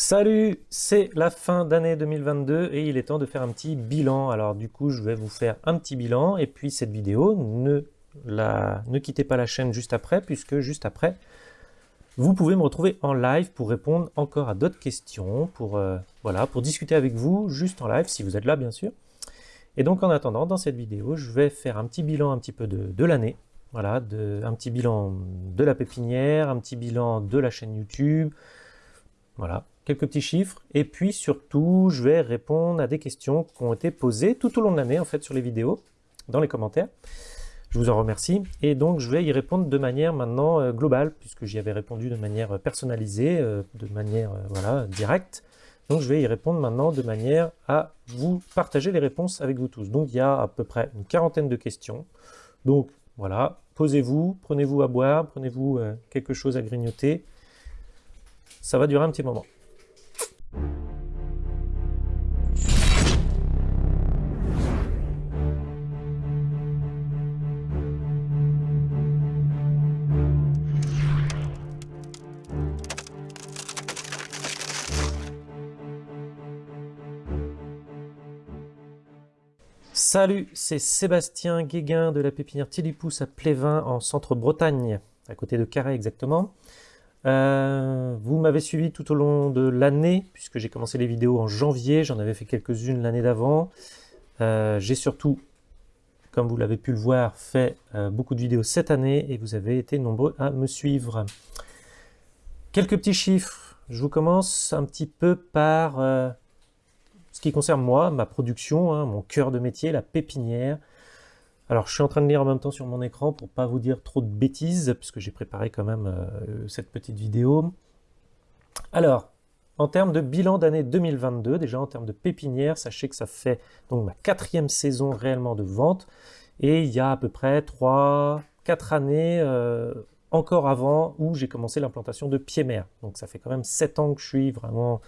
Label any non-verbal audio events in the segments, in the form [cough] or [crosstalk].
Salut, c'est la fin d'année 2022 et il est temps de faire un petit bilan. Alors du coup, je vais vous faire un petit bilan et puis cette vidéo, ne, quittez pas la chaîne juste après puisque juste après, vous pouvez me retrouver en live pour répondre encore à d'autres questions, pour, euh, voilà, pour discuter avec vous juste en live si vous êtes là bien sûr. Et donc en attendant, dans cette vidéo, je vais faire un petit bilan un petit peu de, l'année. Voilà, un petit bilan de la pépinière, un petit bilan de la chaîne YouTube, voilà, quelques petits chiffres, et puis surtout, je vais répondre à des questions qui ont été posées tout au long de l'année, en fait, sur les vidéos, dans les commentaires. Je vous en remercie, et donc je vais y répondre de manière maintenant euh, globale, puisque j'y avais répondu de manière personnalisée, euh, de manière, euh, voilà, directe. Donc je vais y répondre maintenant de manière à vous partager les réponses avec vous tous. Donc il y a à peu près une quarantaine de questions. Donc voilà, posez-vous, prenez-vous à boire, prenez-vous quelque chose à grignoter. Ça va durer un petit moment. Salut, c'est Sébastien Guéguin de la pépinière Tilipousse à Plévin en centre-Bretagne, à côté de Carré exactement. Euh, vous m'avez suivi tout au long de l'année, puisque j'ai commencé les vidéos en janvier, j'en avais fait quelques-unes l'année d'avant. Euh, j'ai surtout, comme vous l'avez pu le voir, fait euh, beaucoup de vidéos cette année, et vous avez été nombreux à me suivre. Quelques petits chiffres. Je vous commence un petit peu par ce qui concerne moi, ma production, hein, mon cœur de métier, la pépinière. Alors, je suis en train de lire en même temps sur mon écran pour pas vous dire trop de bêtises, puisque j'ai préparé quand même euh, cette petite vidéo. Alors, en termes de bilan d'année 2022, déjà en termes de pépinière, sachez que ça fait donc ma quatrième saison réellement de vente, et il y a à peu près 3, 4 années euh, encore avant où j'ai commencé l'implantation de pied-mer. Donc ça fait quand même 7 ans que je suis vraiment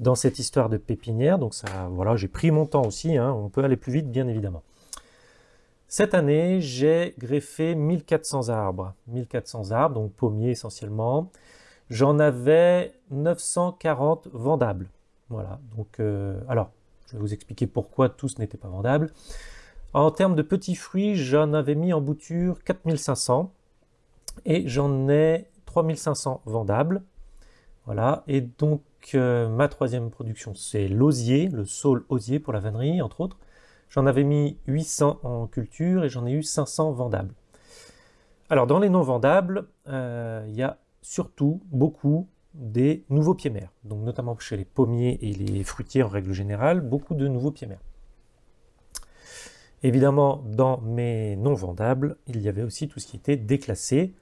dans cette histoire de pépinière, donc ça, voilà, j'ai pris mon temps aussi, hein. on peut aller plus vite bien évidemment. Cette année, j'ai greffé 1400 arbres. 1400 arbres, donc pommiers essentiellement. J'en avais 940 vendables. Voilà, donc, euh, alors, je vais vous expliquer pourquoi tous n'étaient pas vendables. En termes de petits fruits, j'en avais mis en bouture 4500 et j'en ai 3500 vendables. Voilà, et donc euh, ma troisième production, c'est l'osier, le saule osier pour la vannerie, entre autres. J'en avais mis 800 en culture et j'en ai eu 500 vendables. Alors dans les non vendables, euh, il y a surtout beaucoup des nouveaux pieds-mers. Donc notamment chez les pommiers et les fruitiers en règle générale, beaucoup de nouveaux pieds-mers. Évidemment, dans mes non vendables, il y avait aussi tout ce qui était déclassé.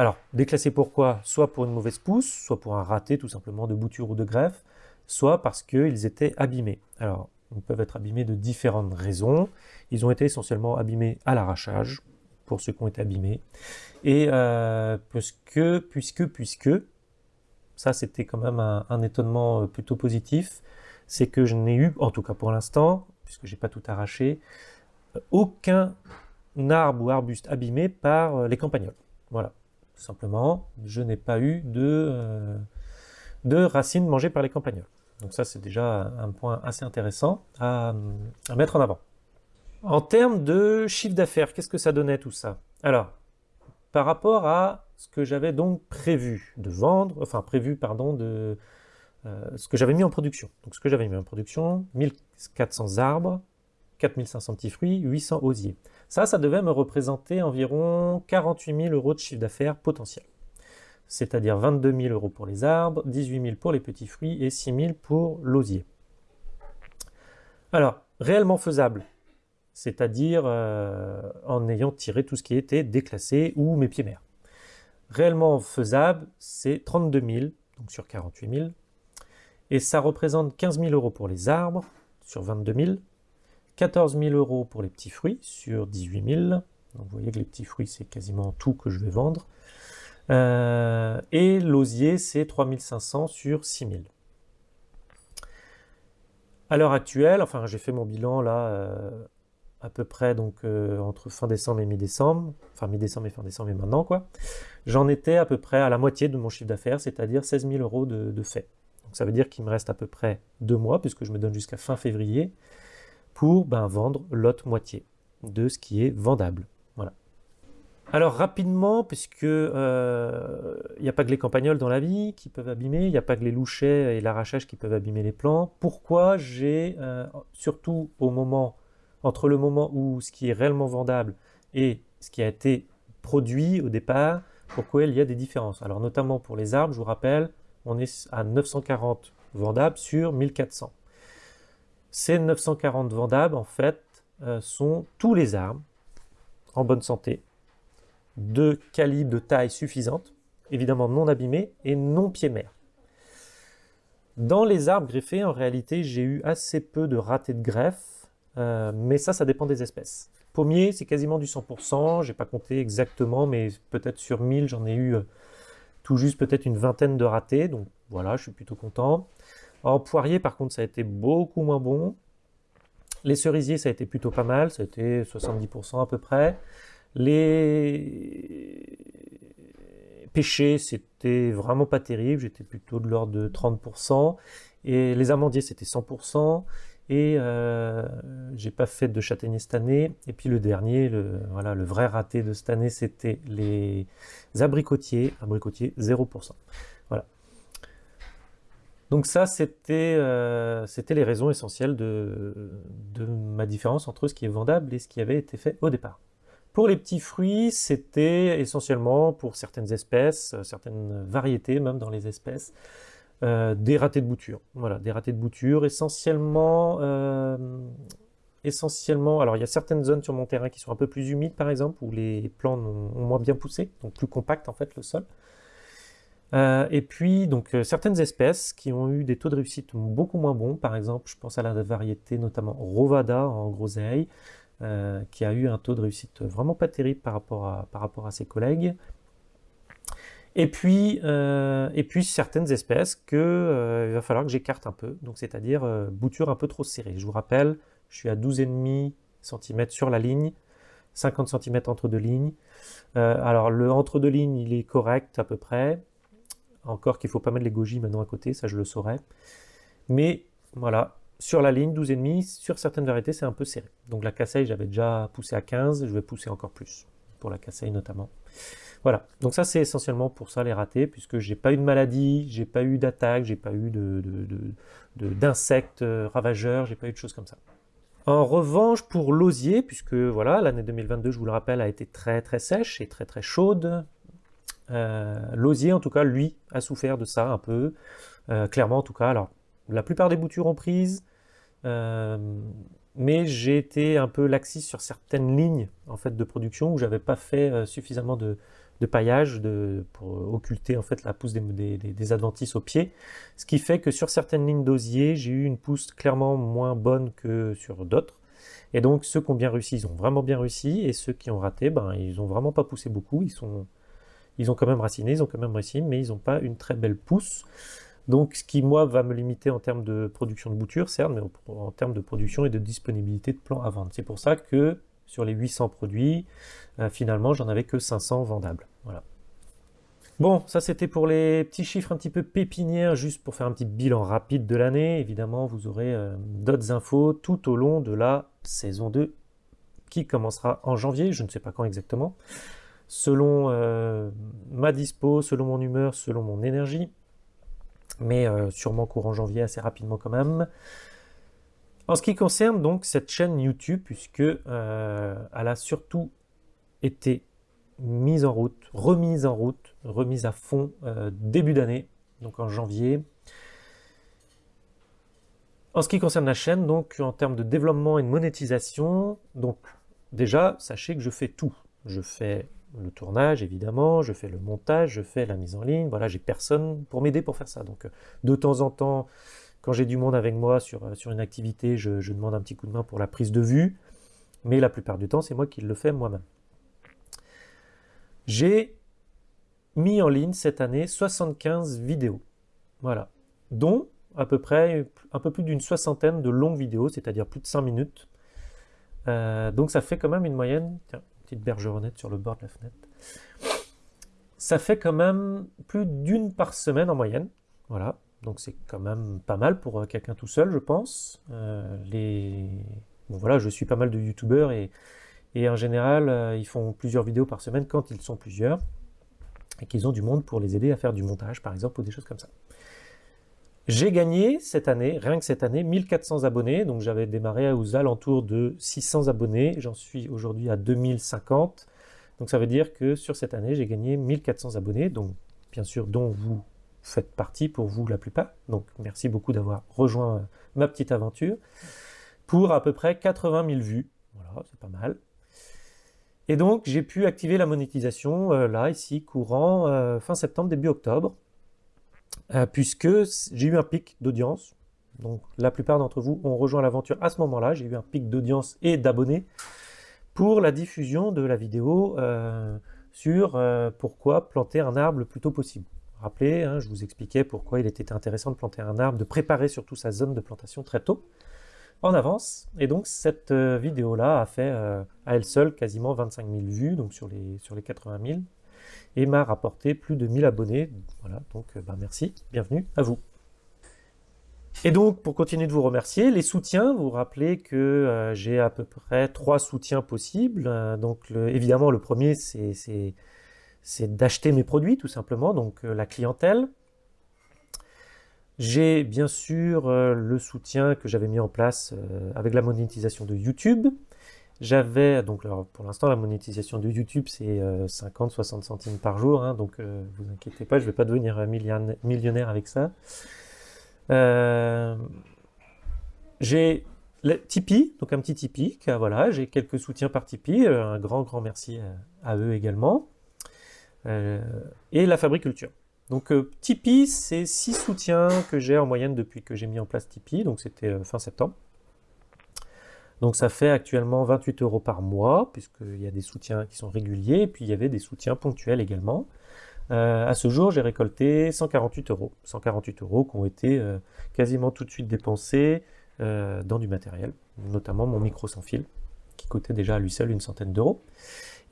Alors, déclassé pourquoi? Soit pour une mauvaise pousse, soit pour un raté tout simplement de bouture ou de greffe, soit parce qu'ils étaient abîmés. Alors, ils peuvent être abîmés de différentes raisons. Ils ont été essentiellement abîmés à l'arrachage, pour ceux qui ont été abîmés. Et euh, puisque, puisque, puisque, ça c'était quand même un, étonnement euh, plutôt positif, c'est que je n'ai eu, en tout cas pour l'instant, puisque j'ai pas tout arraché, euh, aucun arbre ou arbuste abîmé par les campagnols. Voilà, simplement, je n'ai pas eu de, de racines mangées par les campagnols. Donc ça, c'est déjà un point assez intéressant à, mettre en avant. En termes de chiffre d'affaires, qu'est-ce que ça donnait tout ça? Alors, par rapport à ce que j'avais donc prévu de vendre, enfin prévu, pardon, de euh, ce que j'avais mis en production. Donc ce que j'avais mis en production, 1400 arbres, 4500 petits fruits, 800 osiers. Ça, ça devait me représenter environ 48 000 euros de chiffre d'affaires potentiel c'est-à-dire 22 000 euros pour les arbres, 18 000 pour les petits fruits et 6 000 pour l'osier. Alors, réellement faisable, c'est-à-dire euh, en ayant tiré tout ce qui était déclassé ou mes pieds mères. Réellement faisable, c'est 32 000, donc sur 48 000, et ça représente 15 000 euros pour les arbres, sur 22 000, 14 000 euros pour les petits fruits, sur 18 000, donc vous voyez que les petits fruits, c'est quasiment tout que je vais vendre, euh, et l'osier, c'est 3500 sur 6000. À l'heure actuelle, enfin j'ai fait mon bilan là euh, à peu près donc euh, entre fin décembre et mi-décembre, enfin mi-décembre et fin décembre et maintenant quoi, j'en étais à peu près à la moitié de mon chiffre d'affaires, c'est-à-dire 16 000 euros de, fait. Donc ça veut dire qu'il me reste à peu près deux mois, puisque je me donne jusqu'à fin février, pour ben, vendre l'autre moitié de ce qui est vendable. Voilà. Alors rapidement, puisque il euh, n'y a pas que les campagnols dans la vie qui peuvent abîmer, il n'y a pas que les louchets et l'arrachage qui peuvent abîmer les plants, pourquoi j'ai, euh, surtout au moment, entre le moment où ce qui est réellement vendable et ce qui a été produit au départ, pourquoi il y a des différences? Alors notamment pour les arbres, je vous rappelle, on est à 940 vendables sur 1400. Ces 940 vendables, en fait, euh, sont tous les arbres en bonne santé, de calibre, de taille suffisante, évidemment non abîmés et non pieds-mères. Dans les arbres greffés, en réalité, j'ai eu assez peu de ratés de greffe, euh, mais ça, ça dépend des espèces. Pommier, c'est quasiment du 100%, j'ai pas compté exactement, mais peut-être sur 1000, j'en ai eu euh, tout juste peut-être une vingtaine de ratés, donc voilà, je suis plutôt content. En poirier, par contre, ça a été beaucoup moins bon. Les cerisiers, ça a été plutôt pas mal, ça a été 70% à peu près. Les pêchés, c'était vraiment pas terrible, j'étais plutôt de l'ordre de 30%. Et les amandiers, c'était 100%. Et euh, j'ai pas fait de châtaignier cette année. Et puis le dernier, le, voilà, le vrai raté de cette année, c'était les abricotiers. Abricotiers, 0%. Donc ça, c'était euh, les raisons essentielles de, ma différence entre ce qui est vendable et ce qui avait été fait au départ. Pour les petits fruits, c'était essentiellement pour certaines espèces, certaines variétés même dans les espèces, euh, des ratés de bouture. Voilà, des ratés de bouture, essentiellement, euh, essentiellement, alors il y a certaines zones sur mon terrain qui sont un peu plus humides par exemple, où les plants ont, moins bien poussé, donc plus compact en fait le sol. Euh, et puis donc certaines espèces qui ont eu des taux de réussite beaucoup moins bons, par exemple je pense à la variété notamment Rovada en groseille, qui a eu un taux de réussite vraiment pas terrible par rapport à, par rapport à ses collègues. Et puis, euh, et puis certaines espèces que euh, il va falloir que j'écarte un peu, donc c'est-à-dire euh, bouture un peu trop serrée. Je vous rappelle, je suis à 12,5 cm sur la ligne, 50 cm entre deux lignes. alors le entre deux lignes, il est correct à peu près. Encore qu'il faut pas mettre les goji maintenant à côté, ça je le saurais. Mais voilà, sur la ligne 12,5, sur certaines variétés, c'est un peu serré. Donc la casseille, j'avais déjà poussé à 15, je vais pousser encore plus, pour la casseille notamment. Voilà, donc ça c'est essentiellement pour ça les ratés, puisque j'ai pas eu de maladie, j'ai pas eu d'attaque, j'ai pas eu d'insectes de, de, de, ravageurs, j'ai pas eu de choses comme ça. En revanche, pour l'osier, puisque voilà, l'année 2022, je vous le rappelle, a été très très sèche et très très chaude, euh, l'osier en tout cas, lui, a souffert de ça un peu, euh, clairement en tout cas. Alors, la plupart des boutures ont prise, euh, mais j'ai été un peu laxiste sur certaines lignes en fait de production où j'avais pas fait suffisamment de, paillage pour occulter en fait la pousse des, des, adventices au pied. Ce qui fait que sur certaines lignes d'osier, j'ai eu une pousse clairement moins bonne que sur d'autres. Et donc ceux qui ont bien réussi, ils ont vraiment bien réussi, et ceux qui ont raté, ben ils ont vraiment pas poussé beaucoup, ils sont ils ont quand même raciné, ils ont quand même réussi, mais ils n'ont pas une très belle pousse. Donc ce qui moi va me limiter en termes de production de bouture, certes, mais en termes de production et de disponibilité de plants à vendre. C'est pour ça que sur les 800 produits, euh, finalement, j'en avais que 500 vendables. Voilà. Bon, ça c'était pour les petits chiffres un petit peu pépinières, juste pour faire un petit bilan rapide de l'année. Évidemment, vous aurez euh, d'autres infos tout au long de la saison 2 qui commencera en janvier, je ne sais pas quand exactement, selon euh, ma dispo, selon mon humeur, selon mon énergie, mais sûrement courant janvier assez rapidement quand même. En ce qui concerne donc cette chaîne YouTube, puisque euh, elle a surtout été mise en route, remise en route, remise à fond euh, début d'année, donc en janvier. En ce qui concerne la chaîne, donc en termes de développement et de monétisation, donc déjà sachez que je fais tout. Je fais le tournage évidemment, je fais le montage, je fais la mise en ligne, voilà, j'ai personne pour m'aider pour faire ça. Donc de temps en temps, quand j'ai du monde avec moi sur, euh, une activité, je, demande un petit coup de main pour la prise de vue, mais la plupart du temps, c'est moi qui le fais moi-même. J'ai mis en ligne cette année 75 vidéos, voilà, dont à peu près un peu plus d'une soixantaine de longues vidéos, c'est-à-dire plus de 5 minutes. Euh, donc ça fait quand même une moyenne, bergeronnette sur le bord de la fenêtre, ça fait quand même plus d'une par semaine en moyenne, voilà, donc c'est quand même pas mal pour quelqu'un tout seul, je pense. les... bon, voilà, je suis pas mal de youtubeurs et, et en général, ils font plusieurs vidéos par semaine quand ils sont plusieurs et qu'ils ont du monde pour les aider à faire du montage, par exemple, ou des choses comme ça. J'ai gagné cette année, rien que cette année, 1400 abonnés. Donc j'avais démarré aux alentours de 600 abonnés. J'en suis aujourd'hui à 2050. Donc ça veut dire que sur cette année, j'ai gagné 1400 abonnés. Donc bien sûr, dont vous faites partie pour vous la plupart. Donc merci beaucoup d'avoir rejoint ma petite aventure. Pour à peu près 80 000 vues. Voilà, c'est pas mal. Et donc j'ai pu activer la monétisation euh, là, ici, courant euh, fin septembre, début octobre. Euh, puisque j'ai eu un pic d'audience. Donc la plupart d'entre vous ont rejoint l'aventure à ce moment-là. J'ai eu un pic d'audience et d'abonnés pour la diffusion de la vidéo euh, sur euh, pourquoi planter un arbre le plus tôt possible. Rappelez, hein, je vous expliquais pourquoi il était intéressant de planter un arbre, de préparer surtout sa zone de plantation très tôt, en avance. Et donc cette vidéo-là a fait à elle seule quasiment 25 000 vues, donc sur les, sur les 80 000 et m'a rapporté plus de 1000 abonnés. Voilà, donc euh, bah, merci, bienvenue à vous. Et donc, pour continuer de vous remercier, les soutiens, vous vous rappelez que euh, j'ai à peu près trois soutiens possibles. Euh, donc, évidemment, le premier, c'est d'acheter mes produits, tout simplement, donc la clientèle. J'ai bien sûr le soutien que j'avais mis en place avec la monétisation de YouTube. J'avais, donc pour l'instant la monétisation de YouTube c'est 50-60 euh, centimes par jour, hein, donc euh, vous inquiétez pas, je vais pas devenir millionnaire avec ça. Euh, j'ai Tipeee, donc un petit Tipeee, voilà, j'ai quelques soutiens par Tipeee, un grand grand merci à, eux également. et la Fabriculture. Donc Tipeee, c'est six soutiens que j'ai en moyenne depuis que j'ai mis en place Tipeee, donc c'était fin septembre. Donc ça fait actuellement 28 euros par mois, puisqu'il y a des soutiens qui sont réguliers, et puis il y avait des soutiens ponctuels également. Euh, à ce jour, j'ai récolté 148 euros. 148 euros qui ont été euh, quasiment tout de suite dépensés euh, dans du matériel, notamment mon micro sans fil, qui coûtait déjà à lui seul une centaine d'euros.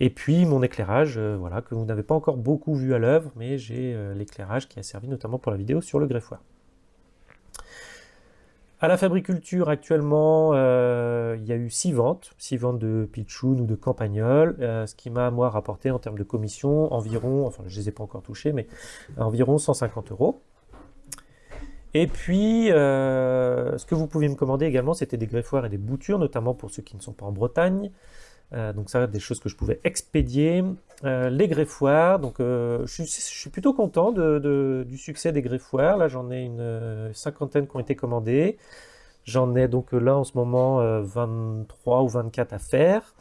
Et puis mon éclairage, voilà, que vous n'avez pas encore beaucoup vu à l'œuvre, mais j'ai l'éclairage qui a servi notamment pour la vidéo sur le greffoir. À la fabriculture, actuellement, euh, il y a eu 6 ventes, 6 ventes de pitchoun ou de campagnol, euh, ce qui m'a, moi, rapporté en termes de commission environ, enfin, je ne les ai pas encore touchés, mais environ 150 euros. Et puis, euh, ce que vous pouvez me commander également, c'était des greffoirs et des boutures, notamment pour ceux qui ne sont pas en Bretagne. Euh, donc ça, des choses que je pouvais expédier. Euh, les greffoirs, donc euh, je, suis, plutôt content du succès des greffoirs. Là, j'en ai une cinquantaine qui ont été commandés. J'en ai donc là en ce moment 23 ou 24 à faire.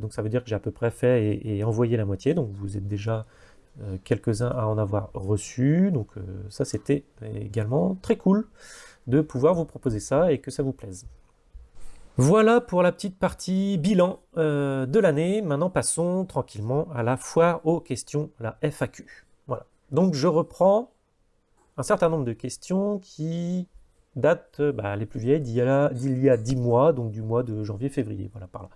donc ça veut dire que j'ai à peu près fait et, et, envoyé la moitié. Donc vous êtes déjà quelques-uns à en avoir reçu. Donc ça, c'était également très cool de pouvoir vous proposer ça et que ça vous plaise. Voilà pour la petite partie bilan euh, de l'année. Maintenant, passons tranquillement à la foire aux questions, la FAQ. Voilà. Donc, je reprends un certain nombre de questions qui datent, bah, les plus vieilles, d'il y, y, a 10 mois, donc du mois de janvier-février, voilà, par là.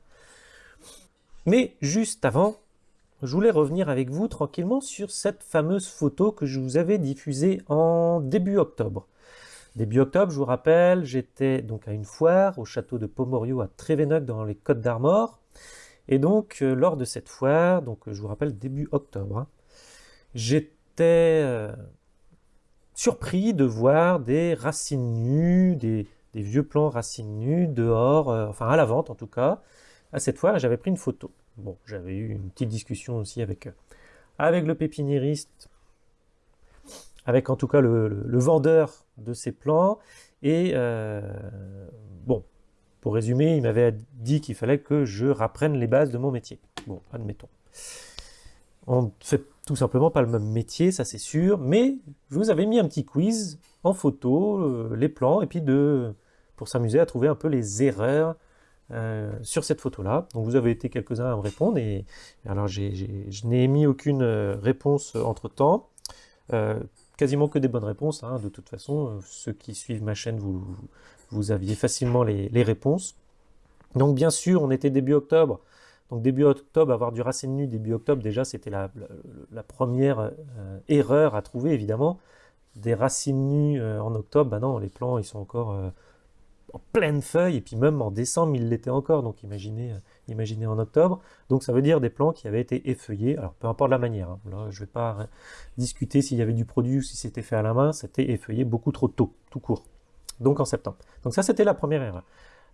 Mais juste avant, je voulais revenir avec vous tranquillement sur cette fameuse photo que je vous avais diffusée en début octobre. Début octobre, je vous rappelle, j'étais donc à une foire au château de Pomorio à Trévénoc dans les Côtes d'Armor. Et donc, euh, lors de cette foire, donc je vous rappelle début octobre, hein, j'étais euh, surpris de voir des racines nues, des, vieux plants racines nues dehors, euh, enfin à la vente en tout cas, à cette foire, j'avais pris une photo. Bon, j'avais eu une petite discussion aussi avec, avec le pépiniériste avec en tout cas le, vendeur de ces plants. Et euh, bon, pour résumer, il m'avait dit qu'il fallait que je rapprenne les bases de mon métier. Bon, admettons. On ne fait tout simplement pas le même métier, ça c'est sûr, mais je vous avais mis un petit quiz en photo, euh, les plans, et puis de, pour s'amuser à trouver un peu les erreurs euh, sur cette photo-là. Donc vous avez été quelques-uns à me répondre, et alors je n'ai émis aucune réponse entre-temps quasiment que des bonnes réponses. Hein. De toute façon, euh, ceux qui suivent ma chaîne, vous, aviez facilement les, réponses. Donc bien sûr, on était début octobre. Donc début octobre, avoir du racine nu début octobre, déjà c'était la, première euh, erreur à trouver évidemment. des racines nues euh, en octobre, bah non, les plants, ils sont encore en pleine feuille, et puis même en décembre, ils l'étaient encore, donc imaginez, imaginez en octobre. Donc ça veut dire des plants qui avaient été effeuillés, alors peu importe la manière, hein. je ne vais pas discuter s'il y avait du produit ou si c'était fait à la main, c'était effeuillé beaucoup trop tôt, tout court, donc en septembre. Donc ça c'était la première erreur.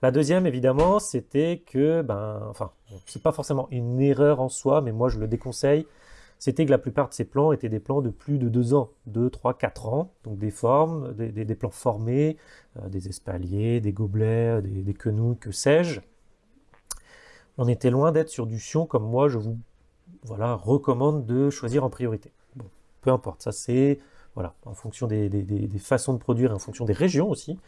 La deuxième, évidemment, c'était que, ben, enfin, c'est pas forcément une erreur en soi, mais moi je le déconseille, c'était que la plupart de ces plants étaient des plants de plus de 2 ans, 2, 3, 4 ans, donc des formes, des, plants formés, euh, des espaliers, des gobelets, des, des quenouilles, que sais-je. On était loin d'être sur du sion comme moi je vous voilà, recommande de choisir en priorité. Bon, peu importe, ça c'est voilà, en fonction des, façons de produire, en fonction des régions aussi.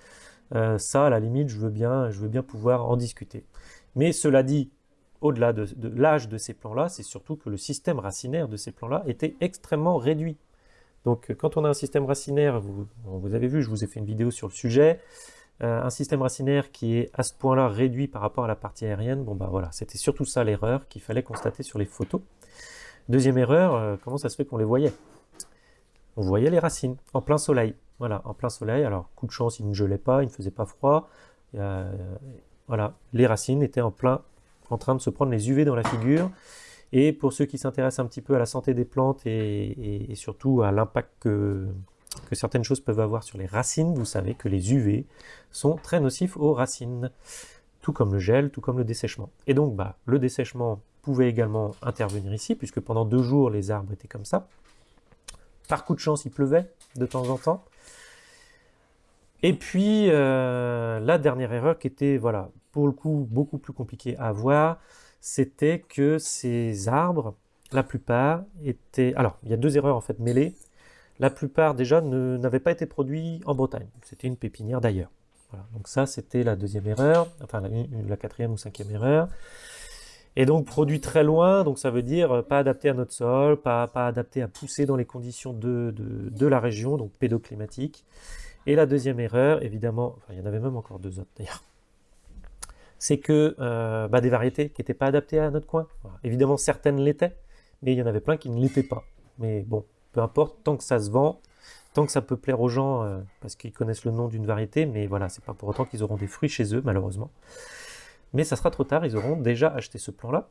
Euh, ça, à la limite, je veux, bien, je veux bien pouvoir en discuter. Mais cela dit, au-delà de, l'âge de ces plants-là, c'est surtout que le système racinaire de ces plants-là était extrêmement réduit. Donc euh, quand on a un système racinaire, vous, vous, avez vu, je vous ai fait une vidéo sur le sujet, un système racinaire qui est à ce point-là réduit par rapport à la partie aérienne, bon bah voilà, c'était surtout ça l'erreur qu'il fallait constater sur les photos. Deuxième erreur, euh, comment ça se fait qu'on les voyait? On voyait les racines en plein soleil. Voilà, en plein soleil, alors coup de chance, il ne gelait pas, il ne faisait pas froid. voilà, les racines étaient en plein en train de se prendre les UV dans la figure. Et pour ceux qui s'intéressent un petit peu à la santé des plantes et, surtout à l'impact que, que, certaines choses peuvent avoir sur les racines, vous savez que les UV sont très nocifs aux racines, tout comme le gel, tout comme le dessèchement. Et donc bah, le dessèchement pouvait également intervenir ici, puisque pendant deux jours les arbres étaient comme ça. Par coup de chance, il pleuvait de temps en temps. Et puis, euh, la dernière erreur qui était, voilà, pour le coup, beaucoup plus compliquée à voir, c'était que ces arbres, la plupart étaient... Alors, il y a deux erreurs en fait mêlées. La plupart déjà n'avaient pas été produits en Bretagne. C'était une pépinière d'ailleurs. Donc ça, c'était la deuxième erreur, enfin la, quatrième ou cinquième erreur. Et donc produit très loin, donc ça veut dire euh, pas adapté à notre sol, pas, pas adapté à pousser dans les conditions de, de, de la région, donc pédoclimatique. Et la deuxième erreur, évidemment, enfin il y en avait même encore deux autres d'ailleurs, c'est que euh, bah, des variétés qui n'étaient pas adaptées à notre coin. Évidemment, certaines l'étaient, mais il y en avait plein qui ne l'étaient pas. Mais bon, peu importe, tant que ça se vend, tant que ça peut plaire aux gens, euh, parce qu'ils connaissent le nom d'une variété, mais voilà, c'est pas pour autant qu'ils auront des fruits chez eux, malheureusement. Mais ça sera trop tard, ils auront déjà acheté ce plan-là.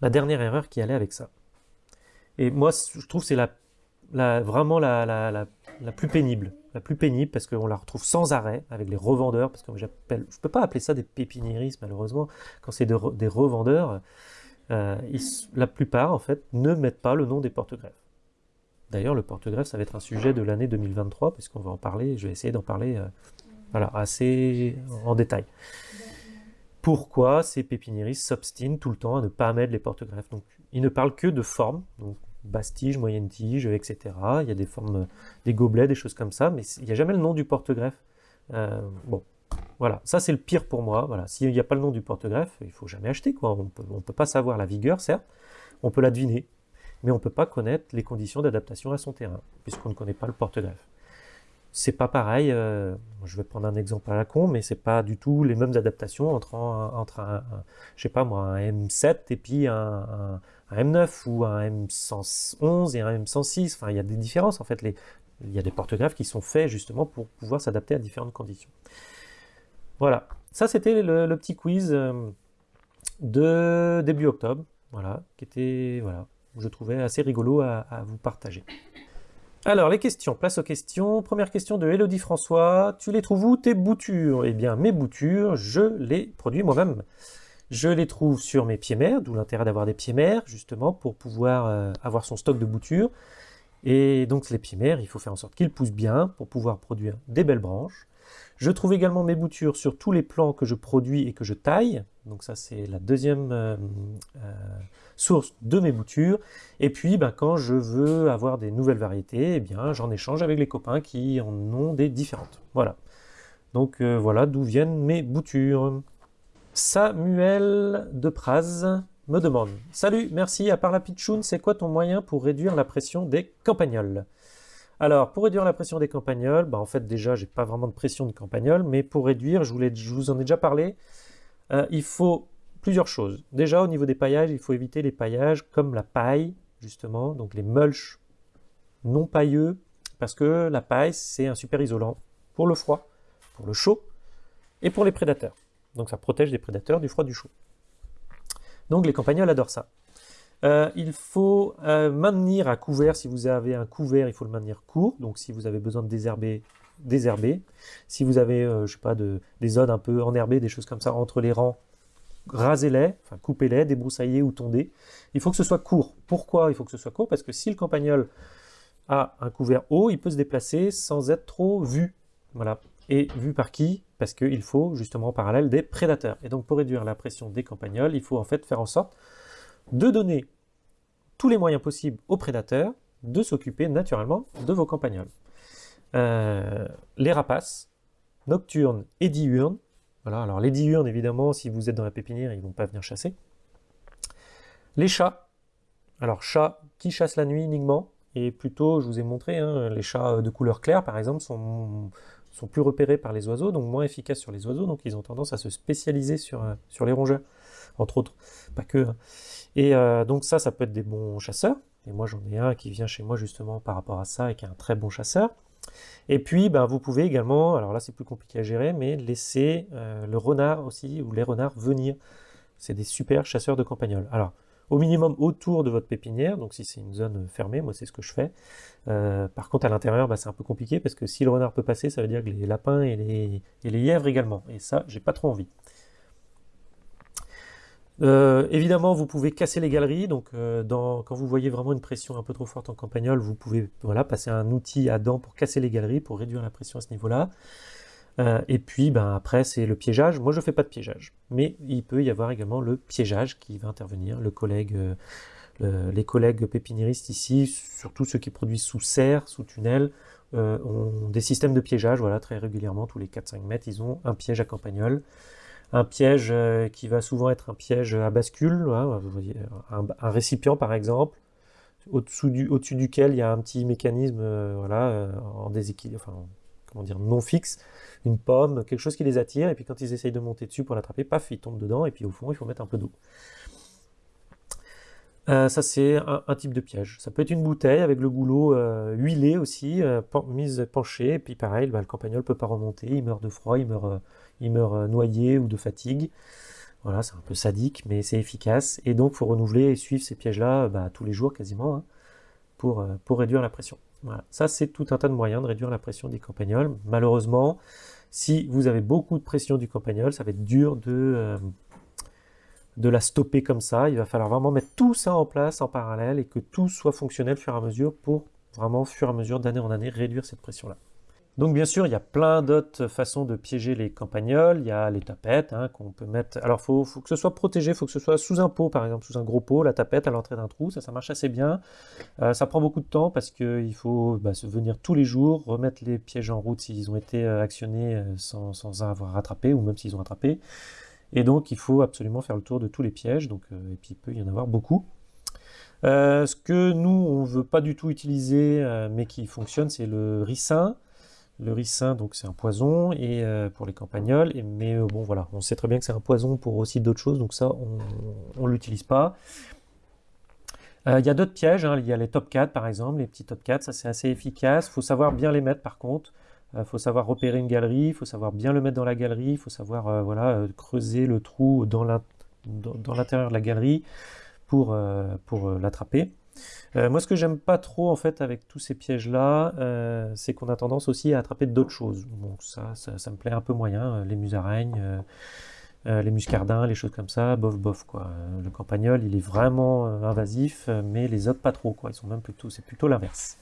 La dernière erreur qui allait avec ça. Et moi, je trouve c'est la vraiment la, la, plus pénible. La plus pénible parce qu'on la retrouve sans arrêt avec les revendeurs, parce que j'appelle, je peux pas appeler ça des pépiniéristes malheureusement, quand c'est des revendeurs, euh, la plupart en fait ne mettent pas le nom des porte-greffes. D'ailleurs, le porte-greffe, ça va être un sujet de l'année 2023, puisqu'on va en parler, je vais essayer d'en parler euh, voilà, assez en détail. Pourquoi ces pépiniéristes s'obstinent tout le temps à ne pas mettre les porte-greffes? Donc, ils ne parlent que de forme, donc basse-tige, moyenne tige, etc. Il y a des formes, des gobelets, des choses comme ça, mais il n'y a jamais le nom du porte-greffe. Euh, bon, voilà, ça c'est le pire pour moi. Voilà, s'il n'y a pas le nom du porte-greffe, il faut jamais acheter. Quoi. On peut, ne peut pas savoir la vigueur, certes, on peut la deviner, mais on ne peut pas connaître les conditions d'adaptation à son terrain, puisqu'on ne connaît pas le porte-greffe. C'est pas pareil, euh, je vais prendre un exemple à la con, mais c'est pas du tout les mêmes adaptations entre un, entre un, je sais pas moi, un M7 et puis un un M9 ou un M111 et un M106. Enfin, il y a des différences en fait. Il y a des porte-greffes qui sont faits justement pour pouvoir s'adapter à différentes conditions. Voilà, ça c'était le, petit quiz euh, de début octobre, voilà, qui était, voilà, je trouvais assez rigolo à, vous partager. Alors, les questions, place aux questions. Première question de Elodie François. Tu les trouves où tes boutures? Eh bien, mes boutures, je les produis moi-même. Je les trouve sur mes pieds mères, d'où l'intérêt d'avoir des pieds mères, justement, pour pouvoir euh, avoir son stock de boutures. Et donc les pieds mères, il faut faire en sorte qu'ils poussent bien pour pouvoir produire des belles branches. Je trouve également mes boutures sur tous les plants que je produis et que je taille. Donc ça, c'est la deuxième euh, euh, source de mes boutures. Et puis, ben, quand je veux avoir des nouvelles variétés, eh bien, j'en échange avec les copains qui en ont des différentes. Voilà. Donc voilà d'où viennent mes boutures. Samuel de Praz me demande « Salut, merci, à part la pitchoun, c'est quoi ton moyen pour réduire la pression des campagnols ?» Alors, pour réduire la pression des campagnols, bah en fait déjà, j'ai pas vraiment de pression de campagnol, mais pour réduire, je, vous en ai déjà parlé, euh, il faut plusieurs choses. Déjà, au niveau des paillages, il faut éviter les paillages comme la paille, justement, donc les mulches non pailleux, parce que la paille, c'est un super isolant pour le froid, pour le chaud et pour les prédateurs. Donc ça protège des prédateurs du froid, du chaud. Donc les campagnols adorent ça. Euh, il faut euh, maintenir à couvert, si vous avez un couvert, il faut le maintenir court. Donc si vous avez besoin de désherber, désherber. Si vous avez, euh, sais pas, de, des zones un peu enherbées, des choses comme ça entre les rangs, rasez-les, enfin coupez-les, débroussaillez ou tondez. Il faut que ce soit court. Pourquoi il faut que ce soit court? Parce que si le campagnol a un couvert haut, il peut se déplacer sans être trop vu. Voilà. Et vu par qui? Parce qu'il faut justement en parallèle des prédateurs. Et donc pour réduire la pression des campagnols, il faut en fait faire en sorte de donner tous les moyens possibles aux prédateurs de s'occuper naturellement de vos campagnols. Euh, les rapaces, nocturnes et diurnes, alors les diurnes, évidemment, si vous êtes dans la pépinière, ils ne vont pas venir chasser. Les chats, alors chats qui chassent la nuit uniquement, et plutôt, je vous ai montré, hein, les chats de couleur claire, par exemple, sont, plus repérés par les oiseaux, donc moins efficaces sur les oiseaux, donc ils ont tendance à se spécialiser sur les rongeurs, entre autres, pas que. Hein. Et euh, donc ça, ça peut être des bons chasseurs. Et moi, j'en ai un qui vient chez moi justement par rapport à ça et qui est un très bon chasseur. Et puis, ben, vous pouvez également, alors là c'est plus compliqué à gérer, mais laisser euh, le renard aussi, ou les renards venir. C'est des super chasseurs de campagnols. Alors, au minimum autour de votre pépinière, donc si c'est une zone fermée, moi c'est ce que je fais. Euh, par contre à l'intérieur, ben, c'est un peu compliqué, parce que si le renard peut passer, ça veut dire que les lapins et les, et les lièvres également. Et ça, j'ai pas trop envie. Euh, évidemment, vous pouvez casser les galeries. Donc, euh, quand vous voyez vraiment une pression un peu trop forte en campagnol, vous pouvez voilà, passer un outil à dents pour casser les galeries, pour réduire la pression à ce niveau-là. Euh, et puis, ben, après, c'est le piégeage. Moi, je ne fais pas de piégeage. Mais il peut y avoir également le piégeage qui va intervenir. Les collègues pépiniéristes ici, surtout ceux qui produisent sous serre, sous tunnel, ont des systèmes de piégeage. Voilà, très régulièrement, tous les 4-5 mètres, ils ont un piège à campagnol un piège euh, qui va souvent être un piège à bascule, un, récipient par exemple, au-dessus du, au duquel il y a un petit mécanisme euh, voilà, euh, en déséquilibre, enfin, comment dire, non fixe, une pomme, quelque chose qui les attire, et puis quand ils essayent de monter dessus pour l'attraper, paf, ils tombent dedans, et puis au fond, il faut mettre un peu d'eau. ça, c'est un, type de piège. Ça peut être une bouteille avec le goulot huilé aussi, mise penchée, et puis pareil, bah, le campagnol ne peut pas remonter, il meurt de froid, il meurt il meurt euh, noyé ou de fatigue. Voilà, c'est un peu sadique, mais c'est efficace. Et donc, il faut renouveler et suivre ces pièges-là bah, tous les jours quasiment hein, pour, euh, pour réduire la pression. Ça, c'est tout un tas de moyens de réduire la pression des campagnols. Malheureusement, si vous avez beaucoup de pression du campagnol, ça va être dur de, euh, de la stopper comme ça. Il va falloir vraiment mettre tout ça en place en parallèle et que tout soit fonctionnel au fur et à mesure pour vraiment, au fur et à mesure, d'année en année, réduire cette pression-là. Donc bien sûr, il y a plein d'autres façons de piéger les campagnols. Il y a les tapettes hein, qu'on peut mettre. Alors faut, faut que ce soit protégé, il faut que ce soit sous un pot, par exemple, sous un gros pot, la tapette à l'entrée d'un trou. Ça, ça marche assez bien. Euh, ça prend beaucoup de temps parce qu'il faut bah, venir tous les jours, remettre les pièges en route s'ils ont été euh, actionnés euh, sans, sans, avoir rattrapé ou même s'ils ont attrapé. Et donc il faut absolument faire le tour de tous les pièges. Donc, et puis il peut y en avoir beaucoup. ce que nous, on ne veut pas du tout utiliser, mais qui fonctionne, c'est le ricin. Le ricin, donc c'est un poison et euh, pour les campagnols, mais euh, bon voilà, on sait très bien que c'est un poison pour aussi d'autres choses, donc ça on ne l'utilise pas. Euh, il y a d'autres pièges, hein. il y a les top 4 par exemple, les petits top 4, ça c'est assez efficace, il faut savoir bien les mettre par contre, il faut savoir repérer une galerie, il faut savoir bien le mettre dans la galerie, il faut savoir voilà, creuser le trou dans l'intérieur de la galerie pour l'attraper. Euh, moi, ce que j'aime pas trop en fait avec tous ces pièges-là, euh, c'est qu'on a tendance aussi à attraper d'autres choses. Ça, ça, me plaît un peu moyen. Euh, les musaraignes, les muscardins, les choses comme ça, bof bof quoi. Le campagnol, il est vraiment invasif, mais les autres pas trop quoi. Ils sont même plutôt, c'est plutôt l'inverse.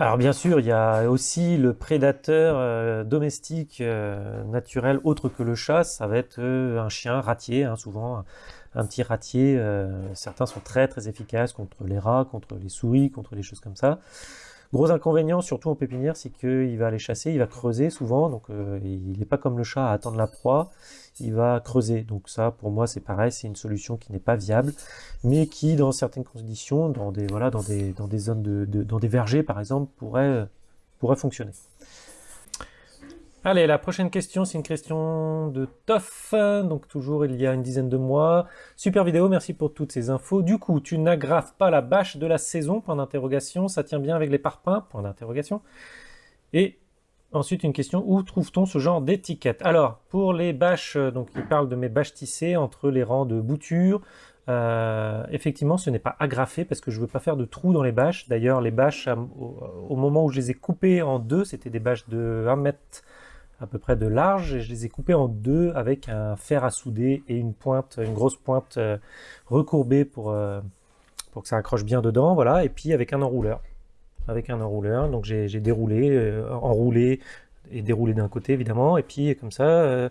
Alors bien sûr, il y a aussi le prédateur domestique naturel autre que le chat, ça va être un chien ratier, hein, souvent un petit ratier. Euh, certains sont très très efficaces contre les rats, contre les souris, contre les choses comme ça. Gros inconvénient, surtout en pépinière, c'est qu'il va aller chasser, il va creuser souvent, donc euh, il n'est pas comme le chat à attendre la proie, il va creuser. Donc ça, pour moi, c'est pareil, c'est une solution qui n'est pas viable, mais qui, dans certaines conditions, dans des voilà, dans des zones dans des vergers par exemple, pourrait pourrait fonctionner. Allez, la prochaine question, c'est une question de Toff, donc toujours il y a une dizaine de mois. Super vidéo, merci pour toutes ces infos. Du coup, tu n'agrafes pas la bâche de la saison, point d'interrogation, ça tient bien avec les parpaings, point d'interrogation. Et ensuite, une question, où trouve-t-on ce genre d'étiquette? Alors, pour les bâches, donc il parle de mes bâches tissées entre les rangs de boutures, euh, effectivement, ce n'est pas agrafé parce que je veux pas faire de trous dans les bâches. D'ailleurs, les bâches, au, moment où je les ai coupées en deux, c'était des bâches de 1 mètre à peu près de large, et je les ai coupées en deux avec un fer à souder et une pointe, une grosse pointe euh, recourbée pour, euh, pour que ça accroche bien dedans, voilà, et puis avec un enrouleur. Avec un enrouleur, donc j'ai déroulé, enroulé et déroulé d'un côté évidemment, et puis comme ça,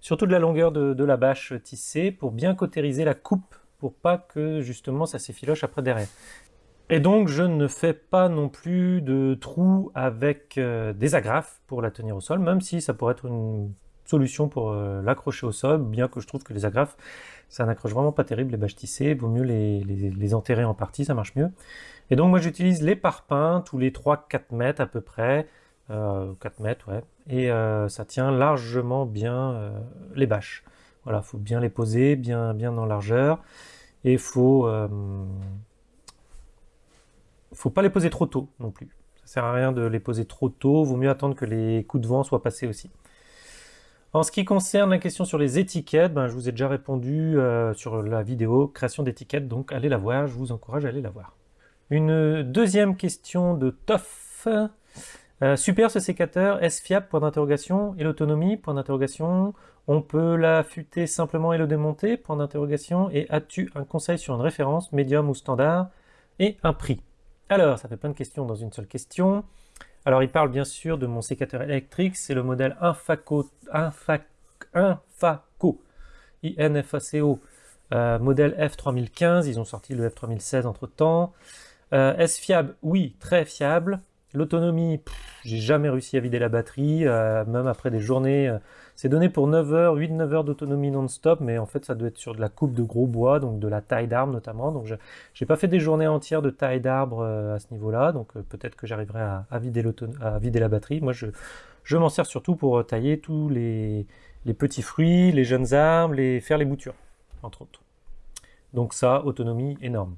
surtout de la longueur de, de la bâche tissée pour bien cautériser la coupe pour pas que justement ça s'effiloche après derrière. Et donc je ne fais pas non plus de trous avec euh, des agrafes pour la tenir au sol, même si ça pourrait être une solution pour euh, l'accrocher au sol, bien que je trouve que les agrafes, ça n'accroche vraiment pas terrible, les bâches tissées, vaut mieux les, enterrer en partie, ça marche mieux. Et donc moi j'utilise les parpaings tous les 3-4 mètres à peu près, 4 euh, mètres ouais, et ça tient largement bien les bâches. Voilà, faut bien les poser, bien, bien en largeur. Et faut, faut pas les poser trop tôt non plus. Ça sert à rien de les poser trop tôt, vaut mieux attendre que les coups de vent soient passés aussi. En ce qui concerne la question sur les étiquettes, ben, je vous ai déjà répondu euh, sur la vidéo création d'étiquettes, donc allez la voir, je vous encourage à aller la voir. Une deuxième question de Toff. Euh, super ce sécateur, est-ce fiable? Point d'interrogation. Et l'autonomie? Point d'interrogation. On peut l'affûter simplement et le démonter? Point d'interrogation. Et as-tu un conseil sur une référence, médium ou standard? Et un prix? Alors, ça fait plein de questions dans une seule question. Alors, il parle bien sûr de mon sécateur électrique. C'est le modèle Infaco, Infaco, Infaco euh, modèle F3015. Ils ont sorti le F3016 entre-temps. Euh, est-ce fiable? Oui, très fiable. L'autonomie, j'ai jamais réussi à vider la batterie, euh, même après des journées. Euh, c'est donné pour 9 heures, 8-9 heures d'autonomie non-stop, mais en fait ça doit être sur de la coupe de gros bois, donc de la taille d'arbre notamment. Donc je n'ai pas fait des journées entières de taille d'arbre euh, à ce niveau-là, donc peut-être que j'arriverai à, vider la batterie. Moi je, je m'en sers surtout pour tailler tous les, les petits fruits, les jeunes arbres, les, faire les boutures, entre autres. Donc ça, autonomie énorme.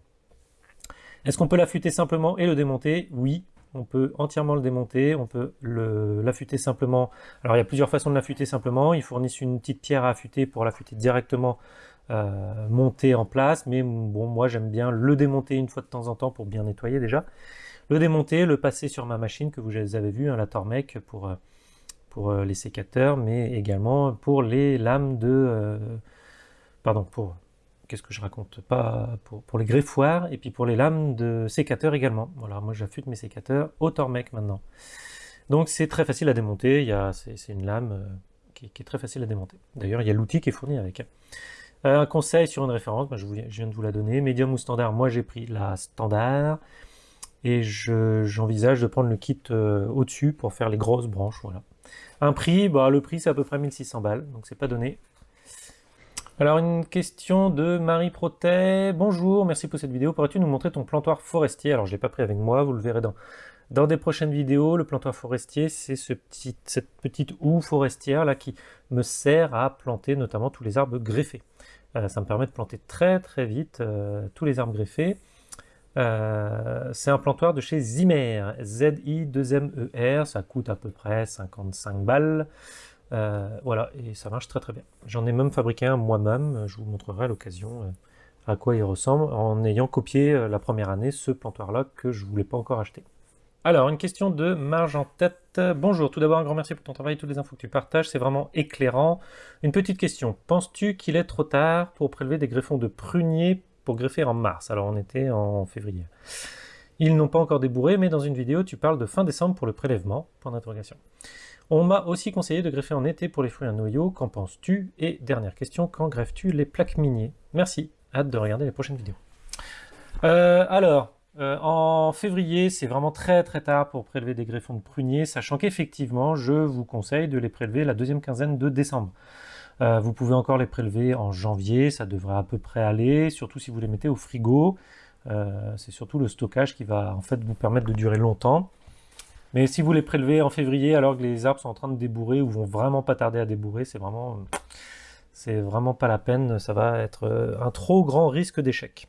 Est-ce qu'on peut l'affûter simplement et le démonter? Oui, on peut entièrement le démonter, on peut l'affûter simplement. Alors il y a plusieurs façons de l'affûter simplement, ils fournissent une petite pierre à affûter pour l'affûter directement euh, monter en place, mais bon moi j'aime bien le démonter une fois de temps en temps pour bien nettoyer déjà. Le démonter, le passer sur ma machine que vous avez vu, hein, la Tormec pour, euh, euh, les sécateurs, mais également pour les lames de... pardon, pour qu'est-ce que je raconte Pas pour, les greffoirs et puis pour les lames de sécateurs également. Voilà, moi j'affûte mes sécateurs au Tormec maintenant. Donc c'est très facile à démonter, c'est une lame euh, qui, est très facile à démonter. D'ailleurs il y a l'outil qui est fourni avec. Euh, un conseil sur une référence, je, viens de vous la donner, médium ou standard, moi j'ai pris la standard et j'envisage de prendre le kit euh, au-dessus pour faire les grosses branches. Voilà. Un prix, bah, le prix c'est à peu près 1600 balles, donc c'est pas donné. Alors une question de Marie Protet. Bonjour, merci pour cette vidéo. Pourrais-tu nous montrer ton plantoir forestier? Alors je l'ai pas pris avec moi, vous le verrez dans, dans des prochaines vidéos. Le plantoir forestier, c'est cette petite houe forestière là qui me sert à planter notamment tous les arbres greffés. Euh, ça me permet de planter très très vite euh, tous les arbres greffés. Euh, c'est un plantoir de chez Zimmer, Z-I-2-M-E-R, ça coûte à peu près 55 balles. Euh, voilà, et ça marche très très bien. J'en ai même fabriqué un moi-même, je vous montrerai à l'occasion euh, à quoi il ressemble, en ayant copié euh, la première année ce plantoir-là que je ne voulais pas encore acheter. Alors, une question de Marge en tête. Bonjour, tout d'abord un grand merci pour ton travail, toutes les infos que tu partages, c'est vraiment éclairant. Une petite question, penses-tu qu'il est trop tard pour prélever des greffons de prunier pour greffer en mars? Alors on était en février. Ils n'ont pas encore débourré, mais dans une vidéo tu parles de fin décembre pour le prélèvement, point d'interrogation. On m'a aussi conseillé de greffer en été pour les fruits à noyaux. Qu'en penses-tu? Et dernière question, quand greffes-tu les plaques miniers? Merci, hâte de regarder les prochaines vidéos. Euh, alors, euh, en février, c'est vraiment très très tard pour prélever des greffons de pruniers, sachant qu'effectivement, je vous conseille de les prélever la deuxième quinzaine de décembre. Euh, vous pouvez encore les prélever en janvier, ça devrait à peu près aller, surtout si vous les mettez au frigo. c'est surtout le stockage qui va en fait vous permettre de durer longtemps. Mais si vous les prélevez en février alors que les arbres sont en train de débourrer ou vont vraiment pas tarder à débourrer, c'est vraiment, pas la peine. Ça va être euh, un trop grand risque d'échec.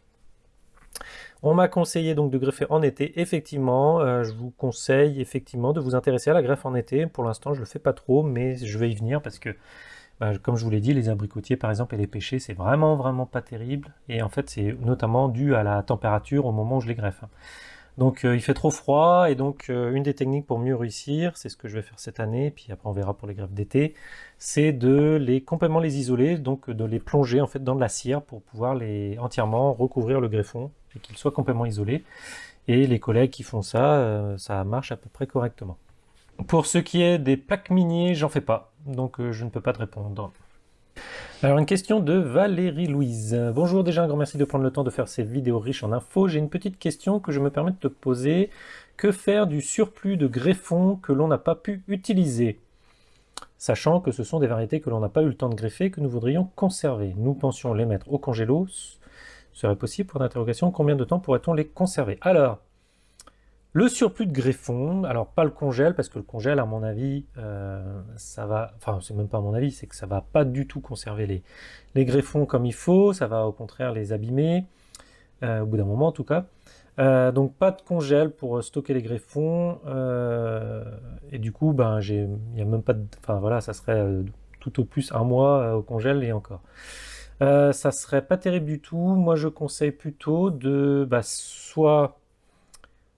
On m'a conseillé donc de greffer en été. Effectivement, euh, je vous conseille effectivement de vous intéresser à la greffe en été. Pour l'instant, je le fais pas trop, mais je vais y venir parce que, bah, comme je vous l'ai dit, les abricotiers par exemple et les pêchers, c'est vraiment vraiment pas terrible. Et en fait, c'est notamment dû à la température au moment où je les greffe. Donc euh, il fait trop froid et donc euh, une des techniques pour mieux réussir, c'est ce que je vais faire cette année, puis après on verra pour les greffes d'été, c'est de les complètement les isoler, donc de les plonger en fait dans de la cire pour pouvoir les entièrement recouvrir le greffon et qu'il soit complètement isolé. Et les collègues qui font ça, euh, ça marche à peu près correctement. Pour ce qui est des plaques miniers, j'en fais pas, donc je ne peux pas te répondre. Alors une question de Valérie Louise. Bonjour, déjà un grand merci de prendre le temps de faire ces vidéos riches en infos. J'ai une petite question que je me permets de te poser. Que faire du surplus de greffons que l'on n'a pas pu utiliser? Sachant que ce sont des variétés que l'on n'a pas eu le temps de greffer que nous voudrions conserver. Nous pensions les mettre au congélo. Serait possible pour l'interrogation Combien de temps pourrait-on les conserver? Alors, le surplus de greffons, alors pas le congèle, parce que le congèle, à mon avis, euh, ça va, enfin c'est même pas à mon avis, c'est que ça va pas du tout conserver les, les greffons comme il faut, ça va au contraire les abîmer, euh, au bout d'un moment en tout cas. Euh, donc pas de congèle pour stocker les greffons, et du coup, ben j'ai, il y a même pas de, enfin voilà, ça serait tout au plus un mois au congèle et encore. ça serait pas terrible du tout. Moi, je conseille plutôt de, bah, soit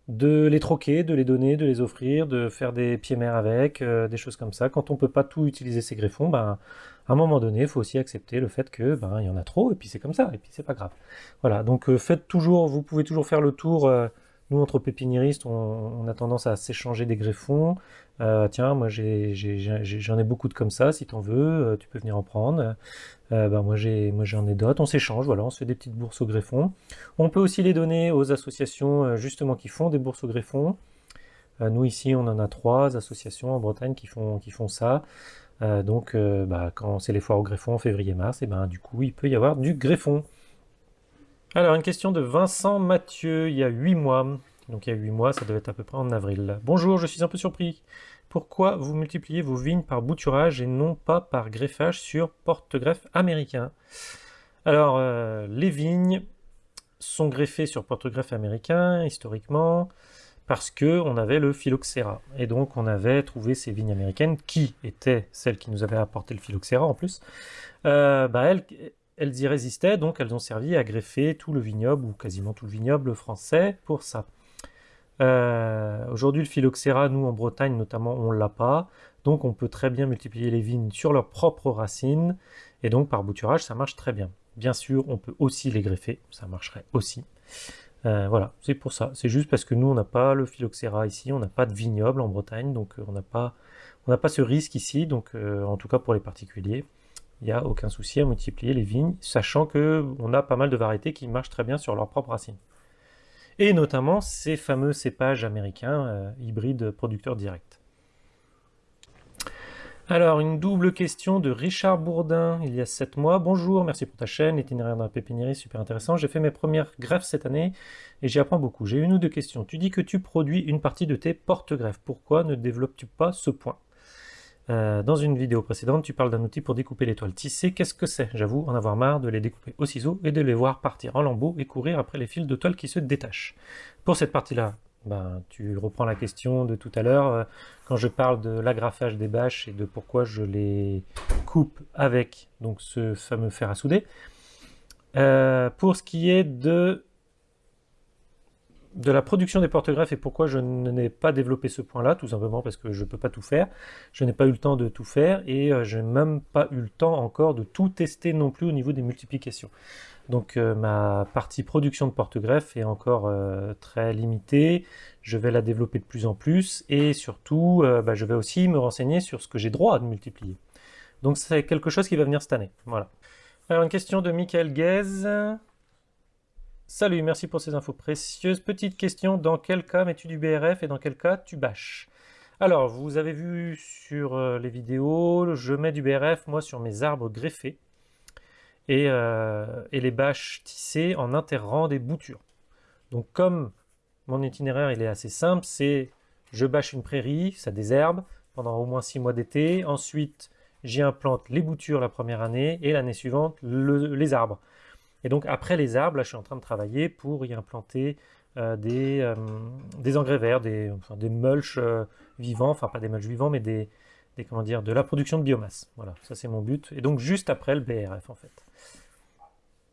de les troquer, de les donner, de les offrir, de faire des pieds mers avec, euh, des choses comme ça. Quand on peut pas tout utiliser ces greffons, ben, à un moment donné, il faut aussi accepter le fait que ben, il y en a trop, et puis c'est comme ça, et puis c'est pas grave. Voilà, donc euh, faites toujours, vous pouvez toujours faire le tour euh, nous, entre pépiniéristes, on, a tendance à s'échanger des greffons. Euh, tiens, moi j'en ai, beaucoup de comme ça, si tu en veux, euh, tu peux venir en prendre. Euh, ben, moi j'en ai, d'autres, on s'échange, voilà, on se fait des petites bourses au greffon. On peut aussi les donner aux associations justement qui font des bourses au greffon. nous ici on en a trois associations en Bretagne qui font, ça. donc bah, quand c'est les foires au greffon février-mars, et ben du coup il peut y avoir du greffon. Alors, une question de Vincent Mathieu, il y a 8 mois. Donc il y a 8 mois, ça devait être à peu près en avril. Bonjour, je suis un peu surpris. Pourquoi vous multipliez vos vignes par bouturage et non pas par greffage sur porte-greffe américain? Alors, euh, les vignes sont greffées sur porte-greffe américain, historiquement, parce que on avait le phylloxéra. Et donc on avait trouvé ces vignes américaines, qui étaient celles qui nous avaient apporté le phylloxéra en plus, euh, bah elles, elles y résistaient, donc elles ont servi à greffer tout le vignoble, ou quasiment tout le vignoble français, pour ça. Euh, aujourd'hui, le phylloxéra, nous, en Bretagne notamment, on l'a pas, donc on peut très bien multiplier les vignes sur leurs propres racines, et donc par bouturage, ça marche très bien. Bien sûr, on peut aussi les greffer, ça marcherait aussi. Euh, voilà, c'est pour ça. C'est juste parce que nous, on n'a pas le phylloxéra ici, on n'a pas de vignoble en Bretagne, donc euh, on n'a pas, on pas ce risque ici, donc en tout cas pour les particuliers il n'y a aucun souci à multiplier les vignes, sachant qu'on a pas mal de variétés qui marchent très bien sur leurs propres racines. Et notamment ces fameux cépages américains euh, hybrides producteurs directs. Alors, une double question de Richard Bourdin, il y a 7 mois. Bonjour, merci pour ta chaîne, l'itinéraire d'un pépinière super intéressant. J'ai fait mes premières greffes cette année et j'y apprends beaucoup. J'ai une ou deux questions. Tu dis que tu produis une partie de tes porte-greffes. Pourquoi ne développes-tu pas ce point? Euh, dans une vidéo précédente, tu parles d'un outil pour découper les toiles tissées. Qu'est-ce que c'est J'avoue en avoir marre de les découper au ciseau et de les voir partir en lambeaux et courir après les fils de toile qui se détachent. Pour cette partie-là, ben, tu reprends la question de tout à l'heure, euh, quand je parle de l'agrafage des bâches et de pourquoi je les coupe avec donc ce fameux fer à souder. Euh, pour ce qui est de de la production des porte-greffes et pourquoi je n'ai pas développé ce point-là, tout simplement parce que je ne peux pas tout faire. Je n'ai pas eu le temps de tout faire et euh, je n'ai même pas eu le temps encore de tout tester non plus au niveau des multiplications. Donc euh, ma partie production de porte-greffes est encore euh, très limitée, je vais la développer de plus en plus et surtout bah, je vais aussi me renseigner sur ce que j'ai droit de multiplier. Donc c'est quelque chose qui va venir cette année. Voilà. Alors une question de Michael Guez. Salut, merci pour ces infos précieuses. Petite question, dans quel cas mets-tu du BRF et dans quel cas tu bâches? Alors, vous avez vu sur euh, les vidéos, je mets du BRF, moi, sur mes arbres greffés et, euh, les bâches tissées en interrant des boutures. Donc, comme mon itinéraire il est assez simple, c'est je bâche une prairie, ça désherbe pendant au moins six mois d'été. Ensuite, j'y implante les boutures la première année et l'année suivante les arbres. Et donc après les arbres, là je suis en train de travailler pour y implanter euh, des, euh, des, engrais verts, des, des mulches euh, vivants, enfin pas des mulches vivants, mais des, comment dire, de la production de biomasse. Voilà, ça c'est mon but. Et donc juste après le BRF en fait.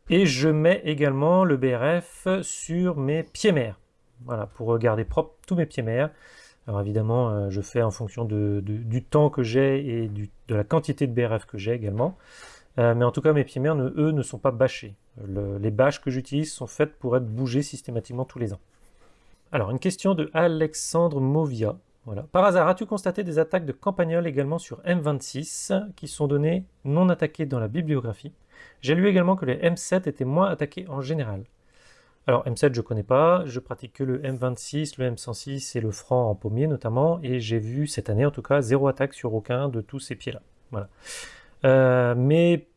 Et je mets également le BRF sur mes pieds mers. Voilà, pour garder propre tous mes pieds mers. Alors évidemment, je fais en fonction de, du temps que j'ai et de la quantité de BRF que j'ai également. mais en tout cas, mes pieds mers, eux, ne sont pas bâchés les bâches que j'utilise sont faites pour être bougées systématiquement tous les ans. Alors, une question de Alexandre Movia. Voilà. Par hasard, as-tu constaté des attaques de campagnols également sur M26 qui sont données non attaquées dans la bibliographie? J'ai lu également que les M7 étaient moins attaqués en général. Alors M7 je connais pas, je pratique que le M26, le M106 et le franc en pommier notamment, et j'ai vu cette année en tout cas zéro attaque sur aucun de tous ces pieds-là. Voilà. Euh, mais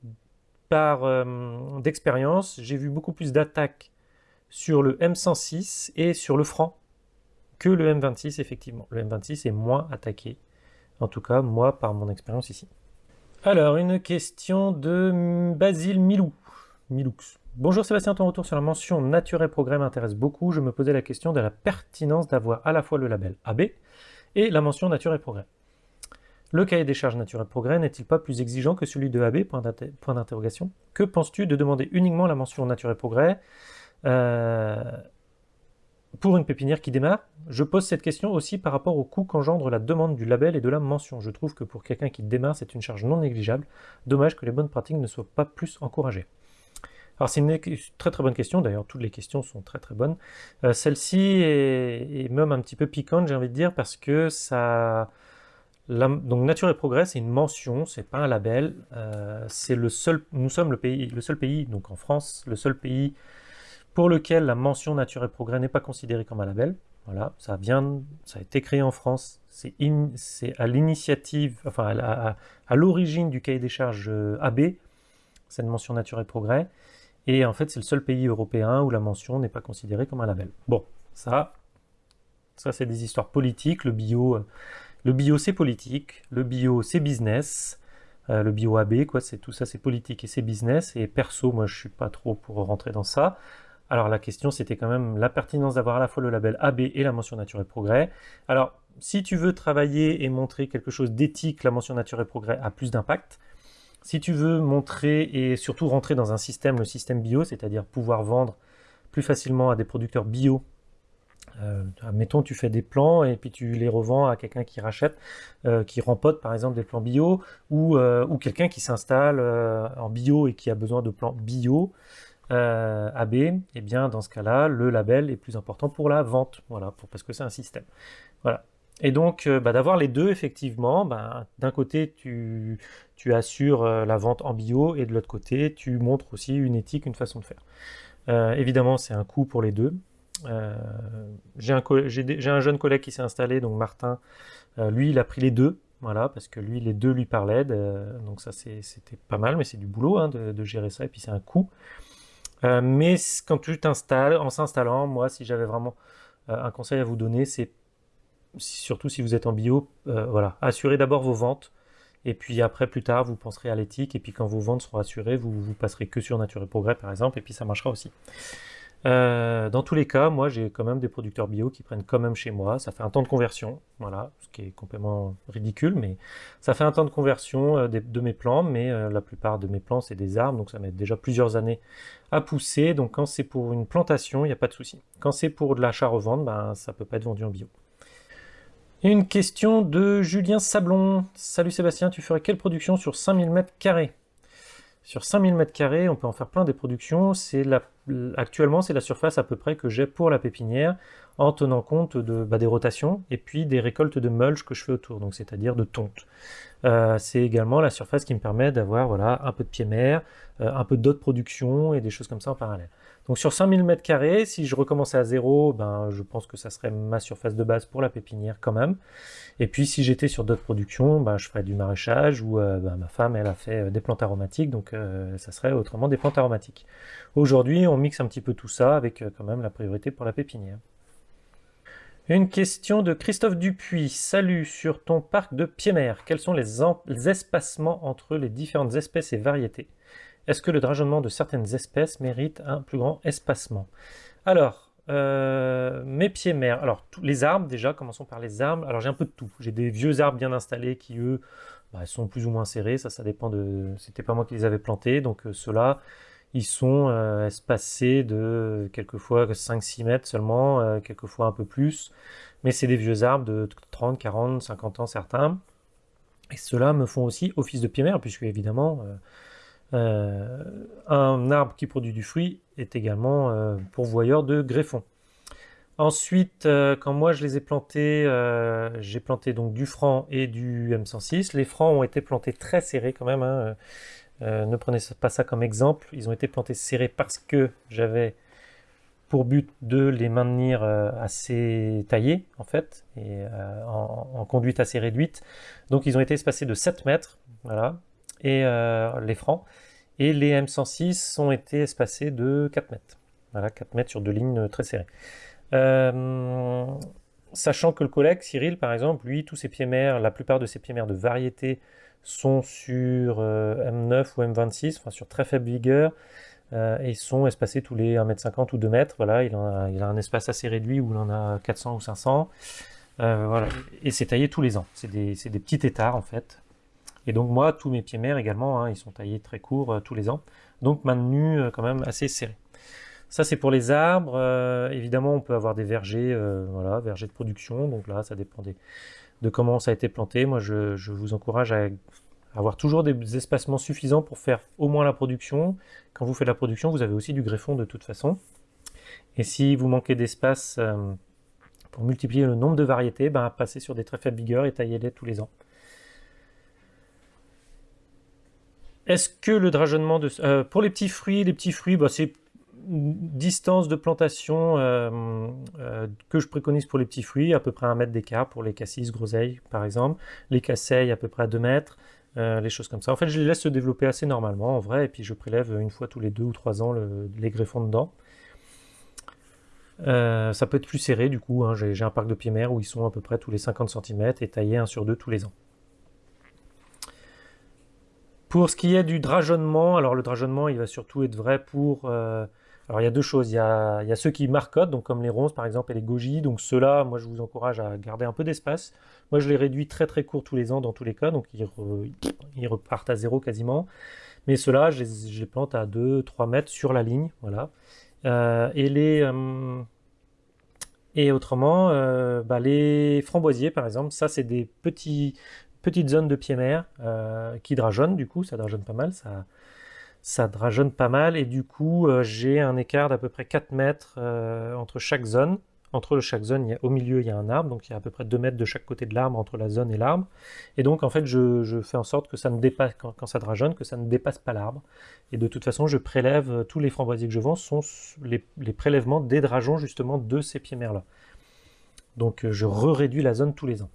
par euh, d'expérience, j'ai vu beaucoup plus d'attaques sur le M106 et sur le franc que le M26 effectivement. Le M26 est moins attaqué, en tout cas moi par mon expérience ici. Alors une question de Basile Milou. Miloux. Bonjour Sébastien, ton retour sur la mention Nature et Progrès m'intéresse beaucoup. Je me posais la question de la pertinence d'avoir à la fois le label AB et la mention Nature et Progrès. Le cahier des charges naturelles progrès n'est-il pas plus exigeant que celui de AB. Que penses-tu de demander uniquement la mention nature progrès euh, pour une pépinière qui démarre? Je pose cette question aussi par rapport au coût qu'engendre la demande du label et de la mention. Je trouve que pour quelqu'un qui démarre, c'est une charge non négligeable. Dommage que les bonnes pratiques ne soient pas plus encouragées. Alors c'est une très très bonne question, d'ailleurs toutes les questions sont très très bonnes. Euh, celle-ci est, même un petit peu piquante, j'ai envie de dire, parce que ça donc Nature et Progrès, c'est une mention, c'est pas un label. Euh, c'est le seul, nous sommes le pays, le seul pays, donc en France, le seul pays pour lequel la mention Nature et Progrès n'est pas considérée comme un label. Voilà, ça vient, ça a été créé en France. C'est à l'initiative, enfin à, l'origine du cahier des charges euh, AB, cette mention Nature et Progrès. Et en fait, c'est le seul pays européen où la mention n'est pas considérée comme un label. Bon, ça, ça c'est des histoires politiques. Le bio euh, le bio, c'est politique. Le bio, c'est business. Euh, le bio AB, quoi, c'est tout ça, c'est politique et c'est business. Et perso, moi, je suis pas trop pour rentrer dans ça. Alors la question, c'était quand même la pertinence d'avoir à la fois le label AB et la mention nature et progrès. Alors, si tu veux travailler et montrer quelque chose d'éthique, la mention nature et progrès a plus d'impact. Si tu veux montrer et surtout rentrer dans un système, le système bio, c'est-à-dire pouvoir vendre plus facilement à des producteurs bio euh, mettons, tu fais des plans et puis tu les revends à quelqu'un qui rachète, euh, qui rempote par exemple des plans bio, ou, euh, quelqu'un qui s'installe en bio et qui a besoin de plans bio AB, et eh bien dans ce cas-là, le label est plus important pour la vente, voilà, parce que c'est un système. Voilà. Et donc, bah, d'avoir les deux, effectivement, bah, d'un côté, tu, tu assures la vente en bio, et de l'autre côté, tu montres aussi une éthique, une façon de faire. évidemment, c'est un coût pour les deux. Euh, j'ai un, jeune collègue qui s'est installé, donc Martin, euh, lui il a pris les deux, voilà, parce que lui les deux lui parlaient, donc ça c'était pas mal, mais c'est du boulot hein, de, gérer ça, et puis c'est un coût. Euh, mais quand tu t'installes, en s'installant, moi si j'avais vraiment un conseil à vous donner, c'est surtout si vous êtes en bio, voilà, assurez d'abord vos ventes, et puis après, plus tard, vous penserez à l'éthique, et puis quand vos ventes seront assurées, vous, vous passerez que sur Nature et Progrès, par exemple, et puis ça marchera aussi. Euh, dans tous les cas, moi j'ai quand même des producteurs bio qui prennent quand même chez moi. Ça fait un temps de conversion, voilà, ce qui est complètement ridicule, mais ça fait un temps de conversion euh, de, mes plants, mais euh, la plupart de mes plants c'est des arbres, donc ça met déjà plusieurs années à pousser. Donc quand c'est pour une plantation, il n'y a pas de souci. Quand c'est pour de l'achat-revente, ben, ça peut pas être vendu en bio. Une question de Julien Sablon. Salut Sébastien, tu ferais quelle production sur 5000 m2 Sur 5000 m2, on peut en faire plein des productions. La actuellement, c'est la surface à peu près que j'ai pour la pépinière en tenant compte de, bah, des rotations et puis des récoltes de mulch que je fais autour, donc c'est-à-dire de tonte. Euh, c'est également la surface qui me permet d'avoir voilà, un peu de pied-mer, euh, un peu d'autres productions et des choses comme ça en parallèle. Donc sur 5000 m2, si je recommençais à zéro, ben, je pense que ça serait ma surface de base pour la pépinière quand même. Et puis si j'étais sur d'autres productions, ben, je ferais du maraîchage ou euh, ben, ma femme elle a fait des plantes aromatiques, donc ça serait autrement des plantes aromatiques. Aujourd'hui on mixe un petit peu tout ça avec quand même la priorité pour la pépinière. Une question de Christophe Dupuis. Salut, sur ton parc de Piémer, quels sont les, espacements entre les différentes espèces et variétés? Est-ce que le drageonnement de certaines espèces mérite un plus grand espacement? Alors, euh, mes Piémer, alors tous les arbres déjà, commençons par les arbres. Alors j'ai un peu de tout. J'ai des vieux arbres bien installés qui eux bah, sont plus ou moins serrés, ça ça dépend de... C'était pas moi qui les avais plantés, donc euh, ceux-là ils sont euh, espacés de quelquefois 5-6 mètres seulement, quelquefois un peu plus. Mais c'est des vieux arbres de 30, 40, 50 ans certains. Et ceux-là me font aussi office de pied-mère, puisque évidemment, euh, un arbre qui produit du fruit est également pourvoyeur de greffons. Ensuite, quand moi je les ai plantés, j'ai planté donc du franc et du M106. Les francs ont été plantés très serrés quand même. Hein. Euh, ne prenez pas ça comme exemple. Ils ont été plantés serrés parce que j'avais pour but de les maintenir euh, assez taillés, en fait, et euh, en, conduite assez réduite. Donc ils ont été espacés de 7 mètres, voilà, et les francs. Et les M106 ont été espacés de 4 mètres. Voilà, 4 mètres sur deux lignes très serrées. sachant que le collègue, Cyril, par exemple, lui, tous ses pieds mères, la plupart de ses pieds mères de variété sont sur euh, M9 ou M26, enfin sur très faible vigueur, euh, et sont espacés tous les 1m50 ou 2 mètres. Voilà, il, a, il a un espace assez réduit où il en a 400 ou 500. Euh, voilà. Et c'est taillé tous les ans. C'est des, des, petits étards en fait. Et donc moi, tous mes pieds mères également, hein, ils sont taillés très courts tous les ans. Donc maintenus quand même assez serrés. Ça c'est pour les arbres. évidemment, on peut avoir des vergers, voilà, vergers de production. Donc là, ça dépend de comment ça a été planté. Moi, je, vous encourage à avoir toujours des espacements suffisants pour faire au moins la production. Quand vous faites la production, vous avez aussi du greffon de toute façon. Et si vous manquez d'espace euh, pour multiplier le nombre de variétés, ben, passez sur des très faibles vigueurs et taillez-les tous les ans. Est-ce que le drageonnement de... Euh, pour les petits fruits, les petits fruits, bah, c'est distance de plantation euh, euh, que je préconise pour les petits fruits, à peu près un mètre d'écart pour les cassis, groseilles par exemple, les casseilles à peu près à 2 mètres, les choses comme ça. En fait, je les laisse se développer assez normalement en vrai, et puis je prélève une fois tous les 2 ou 3 ans les greffons dedans. ça peut être plus serré du coup, hein. j'ai un parc de pieds mères où ils sont à peu près tous les 50 cm et taillés 1 sur 2 tous les ans. Pour ce qui est du drageonnement, alors le drageonnement il va surtout être vrai pour alors il y a deux choses, il y a, ceux qui marcotent, donc comme les ronces par exemple et les goji, donc ceux-là, moi je vous encourage à garder un peu d'espace. Moi je les réduis très très courts tous les ans dans tous les cas, donc ils, repartent à zéro quasiment. Mais ceux-là, je, les, plante à 2-3 mètres sur la ligne, voilà. Euh, et les... Euh, et autrement, euh, bah, les framboisiers par exemple, ça c'est des petits, petites zones de pied mer qui drageonnent du coup, ça drageonne pas mal, ça drageonne pas mal et du coup euh, j'ai un écart d'à peu près 4 mètres euh, entre chaque zone. Entre chaque zone, au milieu il y a un arbre, donc il y a à peu près 2 mètres de chaque côté de l'arbre entre la zone et l'arbre. Et donc en fait je, fais en sorte que ça ne dépasse, quand, ça drageonne, que ça ne dépasse pas l'arbre. Et de toute façon je prélève, euh, tous les framboisiers que je vends sont les, prélèvements des drageons justement de ces pieds mères là. Donc je réduis la zone tous les ans.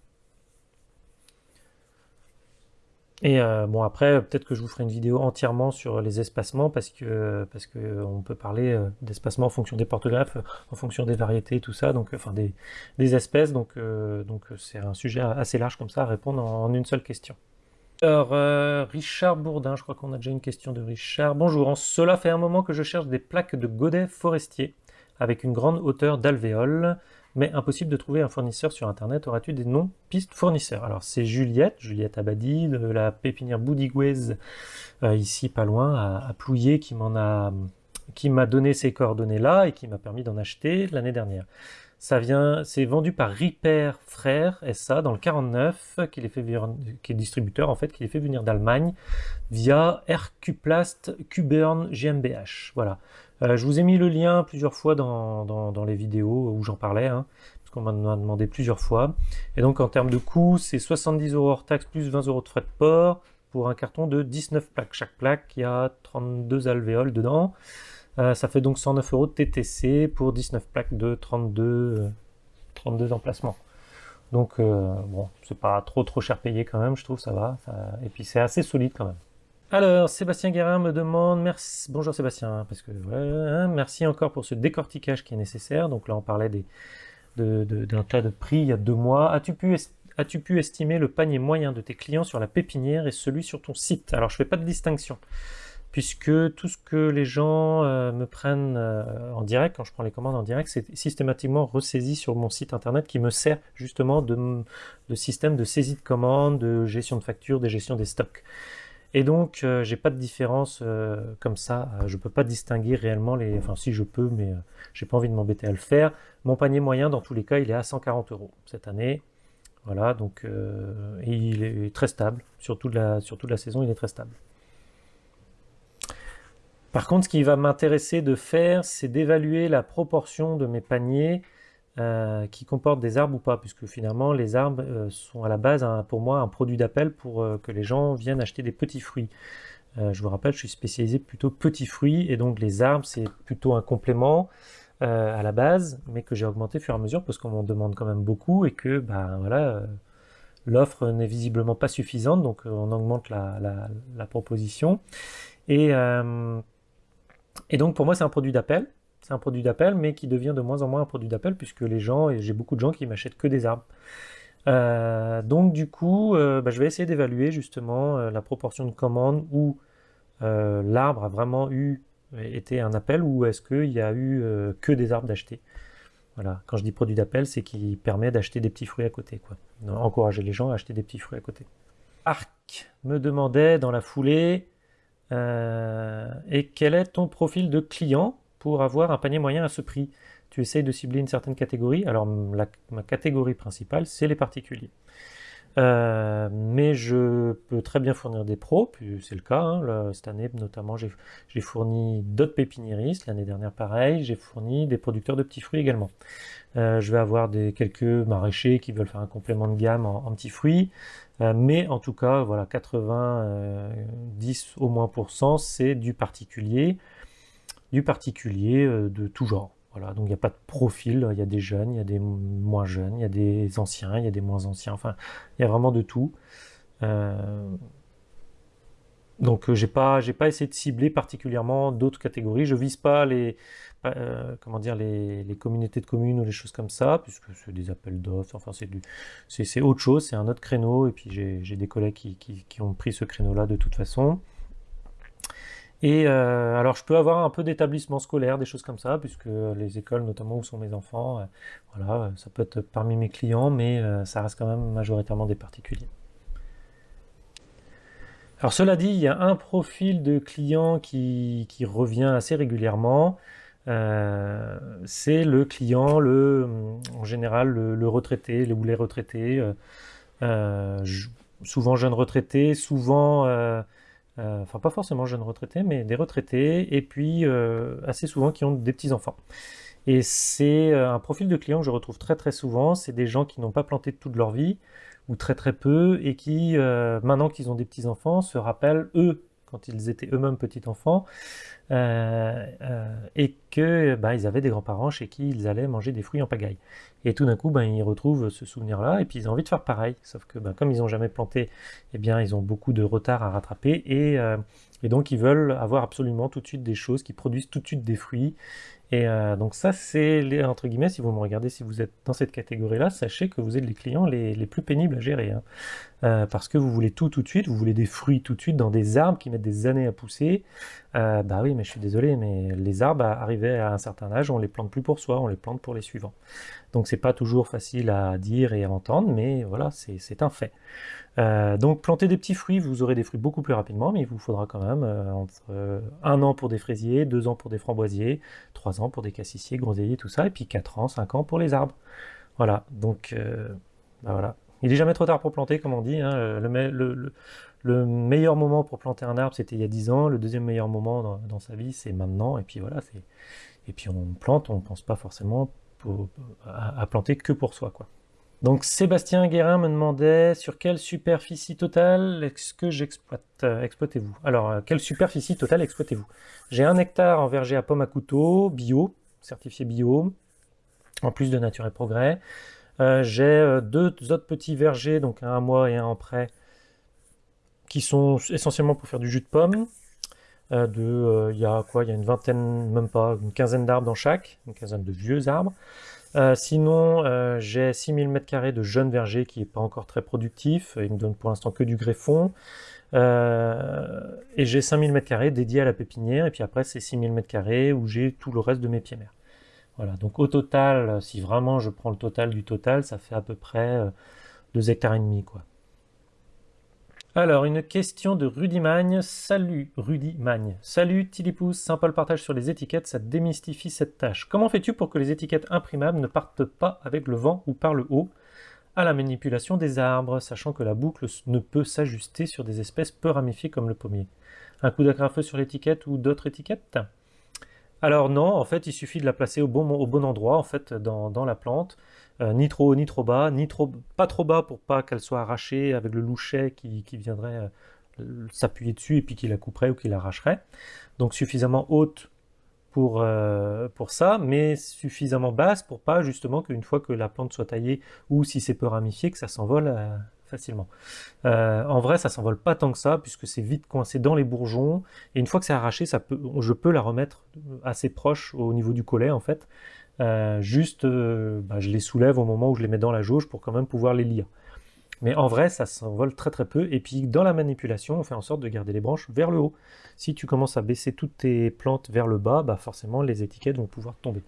Et euh, bon après, peut-être que je vous ferai une vidéo entièrement sur les espacements parce que parce que euh, on peut parler euh, d'espacement en fonction des porte-greffes, en fonction des variétés, tout ça, donc enfin des, espèces, donc donc c'est un sujet assez large comme ça à répondre en, une seule question. Alors Richard Bourdin, je crois qu'on a déjà une question de Richard. Bonjour, en cela fait un moment que je cherche des plaques de godets forestiers avec une grande hauteur d'alvéole mais impossible de trouver un fournisseur sur internet. Auras-tu des noms pistes fournisseurs? Alors c'est Juliette, Juliette Abadi, de la pépinière Boudigouez, euh, ici pas loin, à, Plouillé, qui m'a donné ces coordonnées là et qui m'a permis d'en acheter l'année dernière. Ça vient, c'est vendu par Ripper Frères SA dans le 49, qui, qui est distributeur en fait, qui les fait venir d'Allemagne via RQplast Qburn GmbH. Voilà. Euh, je vous ai mis le lien plusieurs fois dans, les vidéos où j'en parlais, hein, parce qu'on m'a demandé plusieurs fois. Et donc en termes de coût, c'est 70 euros hors taxe plus 20 euros de frais de port pour un carton de 19 plaques. Chaque plaque, il y a 32 alvéoles dedans. Euh, ça fait donc 109 euros de TTC pour 19 plaques de 32, 32 euh, emplacements. Donc bon, c'est pas trop trop cher payé quand même, je trouve, ça va. Et puis c'est assez solide quand même. Alors, Sébastien Guérin me demande, bonjour Sébastien, parce que hein, merci encore pour ce décortiquage qui est nécessaire. Donc là, on parlait d'un tas de prix il y a deux mois. As-tu pu, estimer le panier moyen de tes clients sur la pépinière et celui sur ton site? Alors je fais pas de distinction puisque tout ce que les gens euh, me prennent euh, en direct, quand je prends les commandes en direct, c'est systématiquement ressaisi sur mon site internet qui me sert justement de, système de saisie de commandes, de gestion de factures, de gestion des stocks. Et donc, euh, j'ai pas de différence comme ça. je peux pas distinguer réellement les. Enfin, si je peux, mais j'ai pas envie de m'embêter à le faire. Mon panier moyen, dans tous les cas, il est à 140 euros cette année. Voilà, donc il est très stable. Sur la, sur toute la saison, il est très stable. Par contre, ce qui va m'intéresser de faire, c'est d'évaluer la proportion de mes paniers euh, qui comportent des arbres ou pas, puisque finalement, les arbres euh, sont à la base, pour moi, un produit d'appel pour euh, que les gens viennent acheter des petits fruits. je vous rappelle, je suis spécialisé plutôt petits fruits, et donc les arbres, c'est plutôt un complément à la base, mais que j'ai augmenté au fur et à mesure, parce qu'on m'en demande quand même beaucoup, et que, ben voilà, l'offre n'est visiblement pas suffisante, donc on augmente la, la proposition. Et et donc pour moi c'est un produit d'appel, c'est un produit d'appel mais qui devient de moins en moins un produit d'appel puisque les gens, et j'ai beaucoup de gens qui m'achètent que des arbres. Euh, donc du coup, euh, bah, je vais essayer d'évaluer justement euh, la proportion de commandes où l'arbre a vraiment eu été un appel ou est-ce qu'il y a eu que des arbres d'acheter. Voilà, quand je dis produit d'appel, c'est qui permet d'acheter des petits fruits à côté. Quoi. Encourager les gens à acheter des petits fruits à côté. Arc me demandait dans la foulée et quel est ton profil de client? Pour avoir un panier moyen à ce prix Tu essayes de cibler une certaine catégorie. Alors ma catégorie principale, c'est les particuliers. Euh, mais je peux très bien fournir des pros, c'est le cas. Hein. cette année, notamment, j'ai fourni d'autres pépiniéristes. L'année dernière, pareil. J'ai fourni des producteurs de petits fruits également. Euh, je vais avoir des, quelques maraîchers qui veulent faire un complément de gamme en, petits fruits. Euh, mais en tout cas, voilà, 90 au moins pour cent, c'est du particulier, du particulier de tout genre. Voilà, donc il n'y a pas de profil, il y a des jeunes, il y a des moins jeunes, il y a des anciens, il y a des moins anciens, enfin, il y a vraiment de tout. Euh, donc euh, j'ai pas, j'ai pas essayé de cibler particulièrement d'autres catégories. Je vise pas les, euh, comment dire, les, communautés de communes ou les choses comme ça, puisque c'est des appels d'offres. Enfin, c'est du, c'est, autre chose, c'est un autre créneau. Et puis j'ai, des collègues qui, qui ont pris ce créneau-là de toute façon. Et euh, alors, je peux avoir un peu d'établissement scolaire, des choses comme ça, puisque les écoles, notamment où sont mes enfants, euh, voilà, ça peut être parmi mes clients, mais euh, ça reste quand même majoritairement des particuliers. Alors, cela dit, il y a un profil de client qui, revient assez régulièrement. c'est le client, le, en général, le, retraité ou les retraités, souvent jeunes retraités, souvent euh, enfin pas forcément jeunes retraités, mais des retraités, et puis euh, assez souvent qui ont des petits-enfants. Et c'est euh, un profil de client que je retrouve très très souvent, c'est des gens qui n'ont pas planté toute leur vie, ou très très peu, et qui, maintenant qu'ils ont des petits-enfants, se rappellent, eux, quand ils étaient eux-mêmes petits-enfants, euh, euh, et que bah, ils avaient des grands-parents chez qui ils allaient manger des fruits en pagaille. Et tout d'un coup, bah, ils retrouvent ce souvenir-là, et puis ils ont envie de faire pareil, sauf que bah, comme ils n'ont jamais planté, eh bien, ils ont beaucoup de retard à rattraper, et, euh, et donc ils veulent avoir absolument tout de suite des choses qui produisent tout de suite des fruits, et donc ça, c'est, entre guillemets, si vous me regardez, si vous êtes dans cette catégorie-là, sachez que vous êtes les clients les, plus pénibles à gérer. Hein. Euh, parce que vous voulez tout tout de suite, vous voulez des fruits tout de suite dans des arbres qui mettent des années à pousser. Euh, bah oui, mais je suis désolé, mais les arbres, arrivés à un certain âge, on les plante plus pour soi, on les plante pour les suivants. Donc c'est pas toujours facile à dire et à entendre, mais voilà, c'est un fait. Euh, donc planter des petits fruits, vous aurez des fruits beaucoup plus rapidement, mais il vous faudra quand même euh, entre un an pour des fraisiers, deux ans pour des framboisiers, trois ans pour des cassissiers, groseilliers, tout ça, et puis quatre ans, cinq ans pour les arbres. Voilà, donc bah voilà. Il n'est jamais trop tard pour planter, comme on dit. Hein. Le, meilleur moment pour planter un arbre, c'était il y a dix ans. Le deuxième meilleur moment dans, sa vie, c'est maintenant. Et puis voilà, et puis on plante, on ne pense pas forcément à, planter que pour soi, quoi. Donc Sébastien Guérin me demandait sur quelle superficie totale est-ce que j'exploite euh, exploitez-vous? Alors, euh, quelle superficie totale exploitez-vous? J'ai un hectare en verger à pomme à couteau, bio, certifié bio, en plus de Nature et Progrès. Euh, j'ai deux autres petits vergers, donc un à moi et un en prêt, qui sont essentiellement pour faire du jus de pomme. de, il y a y a une vingtaine, même pas, une quinzaine d'arbres dans chaque, une quinzaine de vieux arbres. Euh, sinon, euh, j'ai 6000 m2 de jeune verger qui n'est pas encore très productif. Il me donne pour l'instant que du greffon. Euh, et j'ai 5000 m2 dédiés à la pépinière. Et puis après, c'est 6000 m2 où j'ai tout le reste de mes pieds mères. Voilà, donc au total, si vraiment je prends le total du total, ça fait à peu près 2 hectares et demi. Quoi. Alors, une question de Rudy Magne. Salut Rudy Magne. Salut Tilipous, sympa le partage sur les étiquettes, ça démystifie cette tâche. Comment fais-tu pour que les étiquettes imprimables ne partent pas avec le vent ou par le haut? À la manipulation des arbres, sachant que la boucle ne peut s'ajuster sur des espèces peu ramifiées comme le pommier Un coup d'agrafeux sur l'étiquette ou d'autres étiquettes? Alors non, en fait, il suffit de la placer au bon, endroit, en fait, dans, la plante. Euh, ni trop haut, ni trop bas, ni trop, pas trop bas pour pas qu'elle soit arrachée avec le louchet qui, viendrait euh, s'appuyer dessus et puis qui la couperait ou qui l'arracherait. Donc suffisamment haute pour, euh, pour ça, mais suffisamment basse pour pas justement qu'une fois que la plante soit taillée ou si c'est peu ramifié, que ça s'envole Euh, en vrai, ça s'envole pas tant que ça, puisque c'est vite coincé dans les bourgeons, et une fois que c'est arraché, ça peut, je peux la remettre assez proche au niveau du collet, en fait. Euh, juste, euh, bah, je les soulève au moment où je les mets dans la jauge pour quand même pouvoir les lire. Mais en vrai, ça s'envole très très peu. Et puis dans la manipulation, on fait en sorte de garder les branches vers le haut. Si tu commences à baisser toutes tes plantes vers le bas, bah forcément les étiquettes vont pouvoir tomber.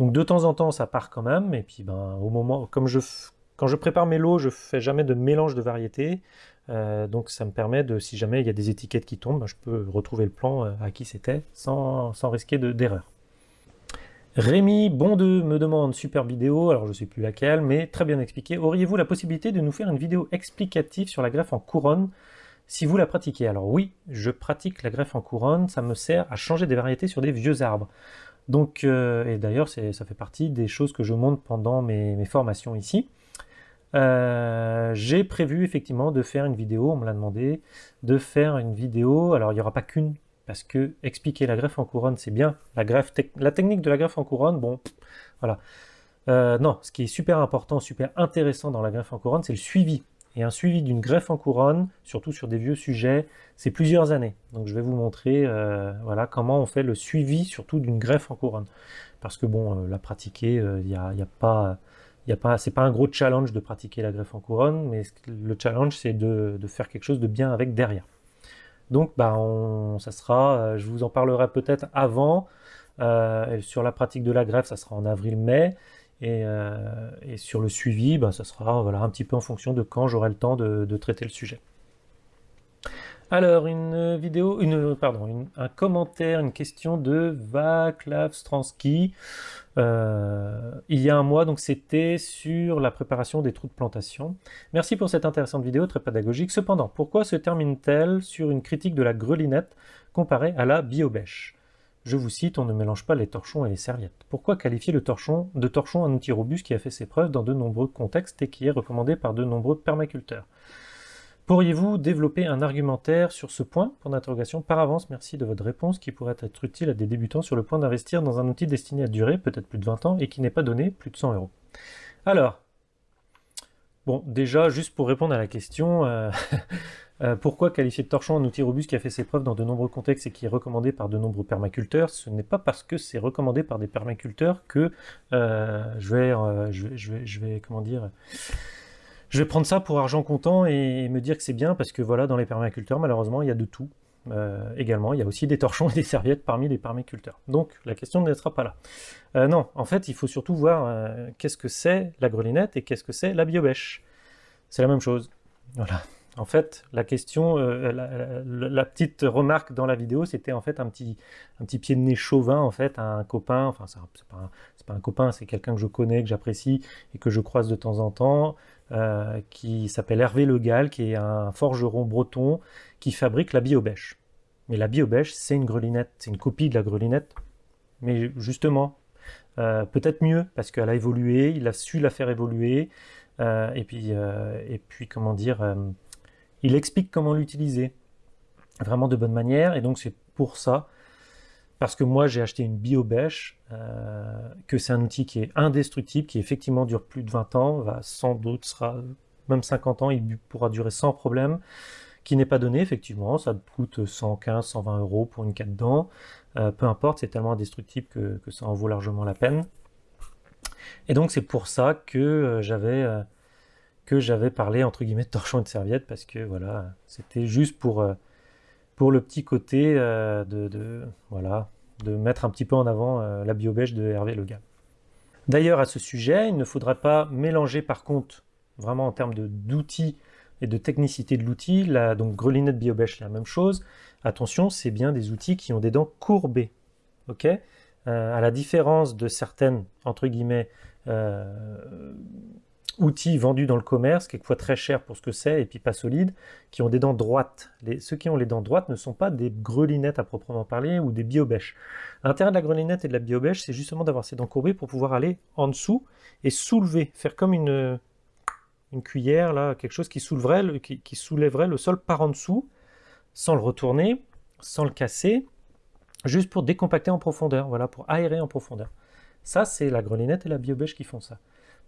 Donc de temps en temps, ça part quand même. Et puis ben, au moment, comme je, quand je prépare mes lots, je fais jamais de mélange de variétés. Euh, donc ça me permet de, si jamais il y a des étiquettes qui tombent, je peux retrouver le plan euh, à qui c'était sans, risquer d'erreur. Rémi Bondeux me demande super vidéo, alors je ne sais plus laquelle, mais très bien expliqué. Auriez-vous la possibilité de nous faire une vidéo explicative sur la greffe en couronne si vous la pratiquez? Alors oui, je pratique la greffe en couronne, ça me sert à changer des variétés sur des vieux arbres. Donc, euh, et d'ailleurs, ça fait partie des choses que je montre pendant mes formations ici. Euh, j'ai prévu effectivement de faire une vidéo, on me l'a demandé, de faire une vidéo, alors il n'y aura pas qu'une, parce que expliquer la greffe en couronne c'est bien, la, greffe la technique de la greffe en couronne, bon, voilà. Euh, non, ce qui est super important, super intéressant dans la greffe en couronne, c'est le suivi. Et un suivi d'une greffe en couronne, surtout sur des vieux sujets, c'est plusieurs années. Donc je vais vous montrer euh, voilà, comment on fait le suivi, surtout d'une greffe en couronne. Parce que bon, la pratiquer, il n'y a, a, pas ce c'est pas un gros challenge de pratiquer la greffe en couronne, mais le challenge c'est de, faire quelque chose de bien avec derrière. Donc bah ça sera, euh, je vous en parlerai peut-être avant, euh, sur la pratique de la greffe ça sera en avril-mai, et, euh, sur le suivi, bah, ça sera voilà, un petit peu en fonction de quand j'aurai le temps de traiter le sujet. Alors, une vidéo, un commentaire, une question de Vaclav Stransky. Euh, il y a un mois, donc c'était sur la préparation des trous de plantation. Merci pour cette intéressante vidéo, très pédagogique. Cependant, pourquoi se termine-t-elle sur une critique de la grelinette comparée à la biobèche Je vous cite, on ne mélange pas les torchons et les serviettes. Pourquoi qualifier le torchon de torchon un outil robuste qui a fait ses preuves dans de nombreux contextes et qui est recommandé par de nombreux permaculteurs? Pourriez-vous développer un argumentaire sur ce point? Pour d'interrogation. Par avance, merci de votre réponse qui pourrait être utile à des débutants sur le point d'investir dans un outil destiné à durer peut-être plus de 20 ans et qui n'est pas donné plus de 100 euros. Alors, bon, déjà, juste pour répondre à la question, euh, [laughs] euh, pourquoi qualifier de torchon un outil robuste qui a fait ses preuves dans de nombreux contextes et qui est recommandé par de nombreux permaculteurs? Ce n'est pas parce que c'est recommandé par des permaculteurs que euh, je, vais, comment dire je vais prendre ça pour argent comptant et me dire que c'est bien parce que voilà, dans les permaculteurs, malheureusement, il y a de tout. Euh, également, il y a aussi des torchons et des serviettes parmi les permaculteurs. Donc la question ne sera pas là. Euh, non, en fait, il faut surtout voir euh, qu'est-ce que c'est la grelinette et qu'est-ce que c'est la biobèche. C'est la même chose. Voilà. En fait, la question, la, petite remarque dans la vidéo, c'était en fait un petit, un petit pied de nez chauvin, en fait, à un copain, enfin, c'est pas, pas, un copain, c'est quelqu'un que je connais, que j'apprécie et que je croise de temps en temps, euh, qui s'appelle Hervé Legal, qui est un forgeron breton qui fabrique la biobèche. Mais la biobèche, c'est une grelinette, c'est une copie de la grelinette, mais justement, euh, peut-être mieux, parce qu'elle a évolué, il a su la faire évoluer, euh, et, puis, et puis, comment dire, il explique comment l'utiliser, vraiment de bonne manière, et donc c'est pour ça parce que moi j'ai acheté une biobèche, que c'est un outil qui est indestructible, qui effectivement dure plus de 20 ans, va sans doute sera même 50 ans, il pourra durer sans problème, qui n'est pas donné effectivement, ça coûte 115, 120 euros pour une cadre dents, euh, peu importe, c'est tellement indestructible que, ça en vaut largement la peine. Et donc c'est pour ça que euh, j'avais euh, que j'avais parlé entre guillemets de torchon et de serviette parce que voilà, c'était juste pour pour le petit côté de, de, voilà de mettre un petit peu en avant la biobèche de Hervé Le Gall. D'ailleurs à ce sujet, il ne faudra pas mélanger par contre vraiment en termes d'outils et de technicité de l'outil, la donc grelinette biobèche la même chose. Attention, c'est bien des outils qui ont des dents courbées. ok? Euh, à la différence de certaines, entre guillemets, euh, outils vendus dans le commerce, quelquefois très chers pour ce que c'est, et puis pas solides, qui ont des dents droites. Les, ceux qui ont les dents droites ne sont pas des grelinettes à proprement parler, ou des biobèches. L'intérêt de la grelinette et de la biobèche, c'est justement d'avoir ces dents courbées pour pouvoir aller en dessous et soulever, faire comme une, une cuillère, là, quelque chose qui, soulèverait qui, qui soulèverait le sol par en dessous, sans le retourner, sans le casser, juste pour décompacter en profondeur, voilà, pour aérer en profondeur. Ça, c'est la grelinette et la biobèche qui font ça.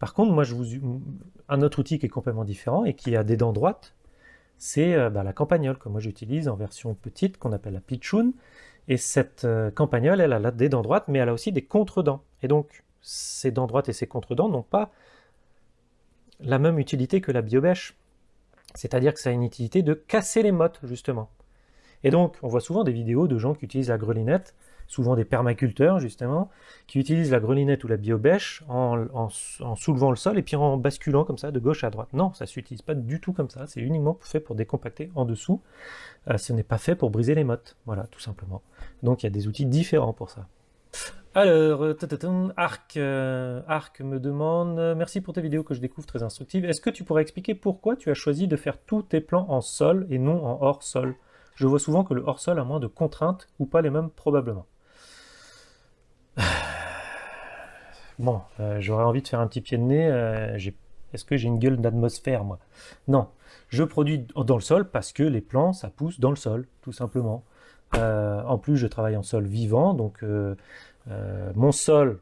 Par contre, moi, je vous un autre outil qui est complètement différent et qui a des dents droites, c'est euh, bah, la campagnole que moi j'utilise en version petite qu'on appelle la pitchoun. Et cette euh, campagnole, elle a des dents droites, mais elle a aussi des contre-dents. Et donc, ces dents droites et ces contre-dents n'ont pas la même utilité que la biobèche. C'est-à-dire que ça a une utilité de casser les mottes, justement. Et donc, on voit souvent des vidéos de gens qui utilisent la grelinette, souvent des permaculteurs justement, qui utilisent la grelinette ou la biobèche en, soulevant le sol et puis en basculant comme ça de gauche à droite. Non, ça s'utilise pas du tout comme ça, c'est uniquement fait pour décompacter en dessous. Euh, ce n'est pas fait pour briser les mottes, voilà, tout simplement. Donc il y a des outils différents pour ça. Alors, euh, Arc, euh, Arc me demande, merci pour tes vidéos que je découvre très instructives. Est-ce que tu pourrais expliquer pourquoi tu as choisi de faire tous tes plans en sol et non en hors sol? Je vois souvent que le hors-sol a moins de contraintes, ou pas les mêmes probablement. [sighs] Bon, euh, j'aurais envie de faire un petit pied de nez. Euh, est-ce que j'ai une gueule d'atmosphère, moi? Non. Je produis dans le sol parce que les plants, ça pousse dans le sol, tout simplement. Euh, en plus, je travaille en sol vivant, donc mon sol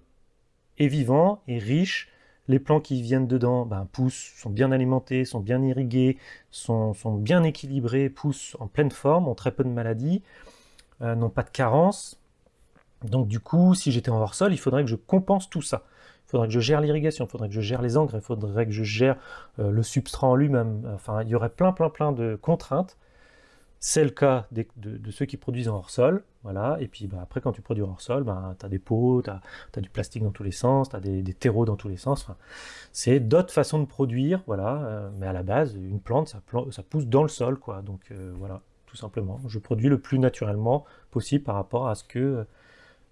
est vivant et riche les plants qui viennent dedans ben, poussent, sont bien alimentés, sont bien irrigués, sont, bien équilibrés, poussent en pleine forme, ont très peu de maladies, n'ont pas de carence. Donc du coup, si j'étais en hors-sol, il faudrait que je compense tout ça. Il faudrait que je gère l'irrigation, il faudrait que je gère les engrais, il faudrait que je gère euh, le substrat en lui-même. Enfin, il y aurait plein, plein, plein de contraintes. C'est le cas de, ceux qui produisent en hors-sol, voilà. Et puis bah, après, quand tu produis en hors-sol, bah, tu as des pots, tu as, du plastique dans tous les sens, tu as des, terreaux dans tous les sens. c'est d'autres façons de produire, voilà. Euh, mais à la base, une plante, ça, ça, pousse dans le sol, quoi. Donc euh, voilà, tout simplement. Je produis le plus naturellement possible par rapport à ce que,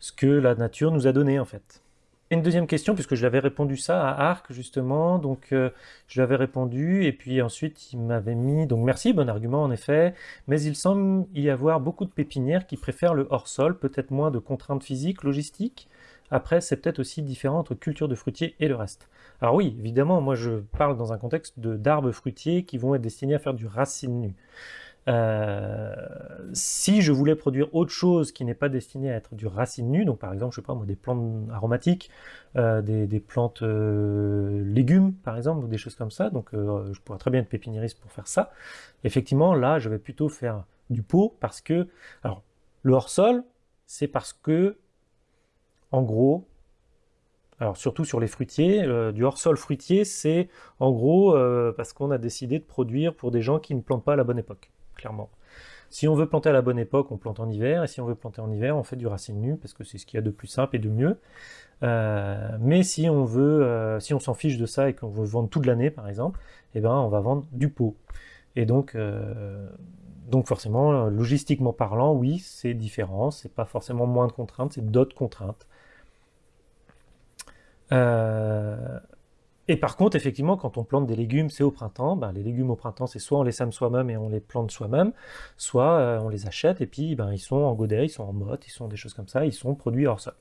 ce que la nature nous a donné, en fait. Une deuxième question, puisque je l'avais répondu ça à Arc, justement, donc euh, je lui avais répondu, et puis ensuite il m'avait mis, donc merci, bon argument en effet, mais il semble y avoir beaucoup de pépinières qui préfèrent le hors-sol, peut-être moins de contraintes physiques, logistiques, après c'est peut-être aussi différent entre culture de fruitiers et le reste. Alors oui, évidemment, moi je parle dans un contexte d'arbres fruitiers qui vont être destinés à faire du racine nu. Euh, si je voulais produire autre chose qui n'est pas destiné à être du racine nu, donc par exemple, je sais pas moi, des plantes aromatiques, euh, des, plantes euh, légumes par exemple, ou des choses comme ça, donc je pourrais très bien être pépiniériste pour faire ça. Effectivement, là, je vais plutôt faire du pot parce que, alors, le hors-sol, c'est parce que, en gros, alors surtout sur les fruitiers, du hors-sol fruitier, c'est en gros parce qu'on a décidé de produire pour des gens qui ne plantent pas à la bonne époque Si on veut planter à la bonne époque, on plante en hiver, et si on veut planter en hiver, on fait du racine nu, parce que c'est ce qu'il y a de plus simple et de mieux. Euh, mais si on veut, euh, si on s'en fiche de ça et qu'on veut vendre toute l'année, par exemple, eh ben, on va vendre du pot. Et donc, euh, donc forcément, logistiquement parlant, oui, c'est différent, c'est pas forcément moins de contraintes, c'est d'autres contraintes. Et par contre, effectivement, quand on plante des légumes, c'est au printemps. Ben, les légumes au printemps, c'est soit on les sème soi-même et on les plante soi-même, soit euh, on les achète et puis ben, ils sont en godet, ils sont en motte, ils sont des choses comme ça, ils sont produits hors sol.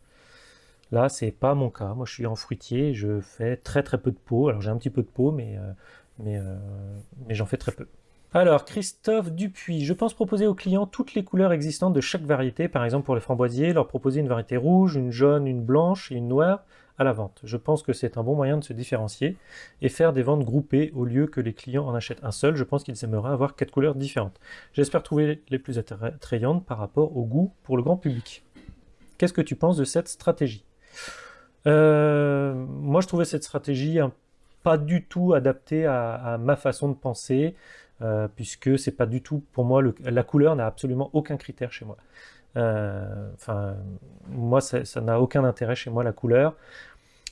Là, c'est pas mon cas. Moi, je suis en fruitier, je fais très très peu de peau. Alors j'ai un petit peu de peau, mais, euh, mais, euh, mais j'en fais très peu. Alors, Christophe Dupuis, je pense proposer aux clients toutes les couleurs existantes de chaque variété, par exemple pour les framboisiers, leur proposer une variété rouge, une jaune, une blanche et une noire à la vente. Je pense que c'est un bon moyen de se différencier et faire des ventes groupées au lieu que les clients en achètent un seul. Je pense qu'ils aimeraient avoir quatre couleurs différentes. J'espère trouver les plus attrayantes par rapport au goût pour le grand public. Qu'est-ce que tu penses de cette stratégie? Moi, je trouvais cette stratégie pas du tout adaptée à, ma façon de penser, puisque c'est pas du tout, pour moi, la couleur n'a absolument aucun critère chez moi. Enfin, moi, ça n'a aucun intérêt chez moi, la couleur.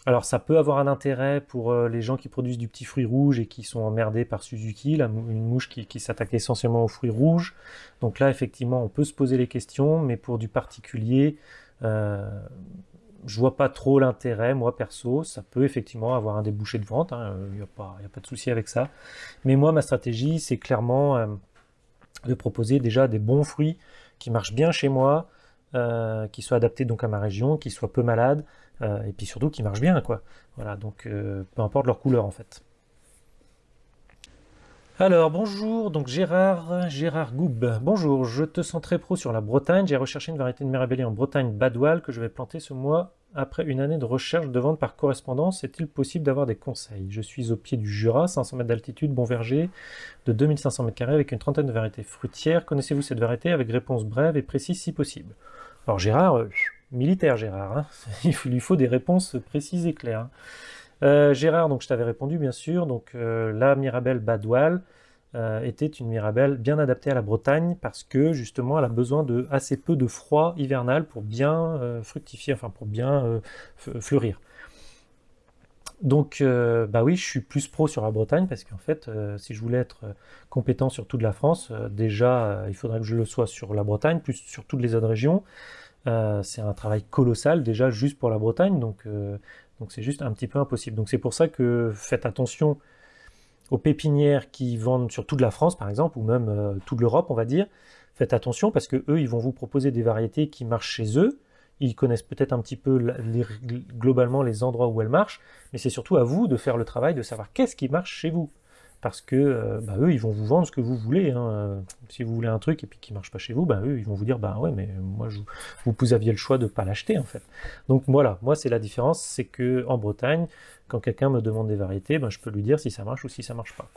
Alors ça peut avoir un intérêt pour euh, les gens qui produisent du petit fruit rouge et qui sont emmerdés par Suzuki, une mouche qui, s'attaque essentiellement aux fruits rouges. Donc là effectivement on peut se poser les questions, mais pour du particulier, euh, je vois pas trop l'intérêt, moi perso, ça peut effectivement avoir un débouché de vente, il hein, n'y a, pas, a pas de souci avec ça. Mais moi ma stratégie c'est clairement euh, de proposer déjà des bons fruits qui marchent bien chez moi, euh, qui soient adaptés donc à ma région, qui soient peu malades, euh, et puis surtout qui marchent bien, quoi. Voilà, donc euh, peu importe leur couleur en fait. Alors bonjour, donc Gérard, Gérard Goub. Bonjour, je te sens très pro sur la Bretagne. J'ai recherché une variété de Mirabelli en Bretagne Badoual que je vais planter ce mois après une année de recherche de vente par correspondance. Est-il possible d'avoir des conseils? Je suis au pied du Jura, 500 mètres d'altitude, bon verger, de 2500 mètres carrés avec une trentaine de variétés fruitières. Connaissez-vous cette variété? Avec réponse brève et précise si possible Alors Gérard, euh, militaire Gérard, hein. [laughs] il lui faut des réponses précises et claires. Hein. Euh, Gérard, donc je t'avais répondu bien sûr, donc euh, la Mirabelle Badoual euh, était une Mirabelle bien adaptée à la Bretagne parce que justement elle a besoin de assez peu de froid hivernal pour bien fructifier, enfin pour bien fleurir. Donc, bah oui, je suis plus pro sur la Bretagne parce qu'en fait, si je voulais être compétent sur toute la France, déjà, il faudrait que je le sois sur la Bretagne, plus sur toutes les autres régions. Euh, c'est un travail colossal déjà juste pour la Bretagne, donc euh, donc c'est juste un petit peu impossible. Donc c'est pour ça que faites attention aux pépinières qui vendent sur toute la France par exemple, ou même euh, toute l'Europe on va dire. Faites attention parce que eux ils vont vous proposer des variétés qui marchent chez eux. Ils connaissent peut-être un petit peu globalement les endroits où elles marchent, mais c'est surtout à vous de faire le travail de savoir qu'est-ce qui marche chez vous parce que euh, bah, eux, ils vont vous vendre ce que vous voulez. Hein. Si vous voulez un truc et puis qui marche pas chez vous, bah, eux, ils vont vous dire, bah ouais, mais moi, vous, aviez le choix de pas l'acheter, en fait. Donc voilà, moi, c'est la différence, c'est que en Bretagne, quand quelqu'un me demande des variétés, ben, je peux lui dire si ça marche ou si ça marche pas.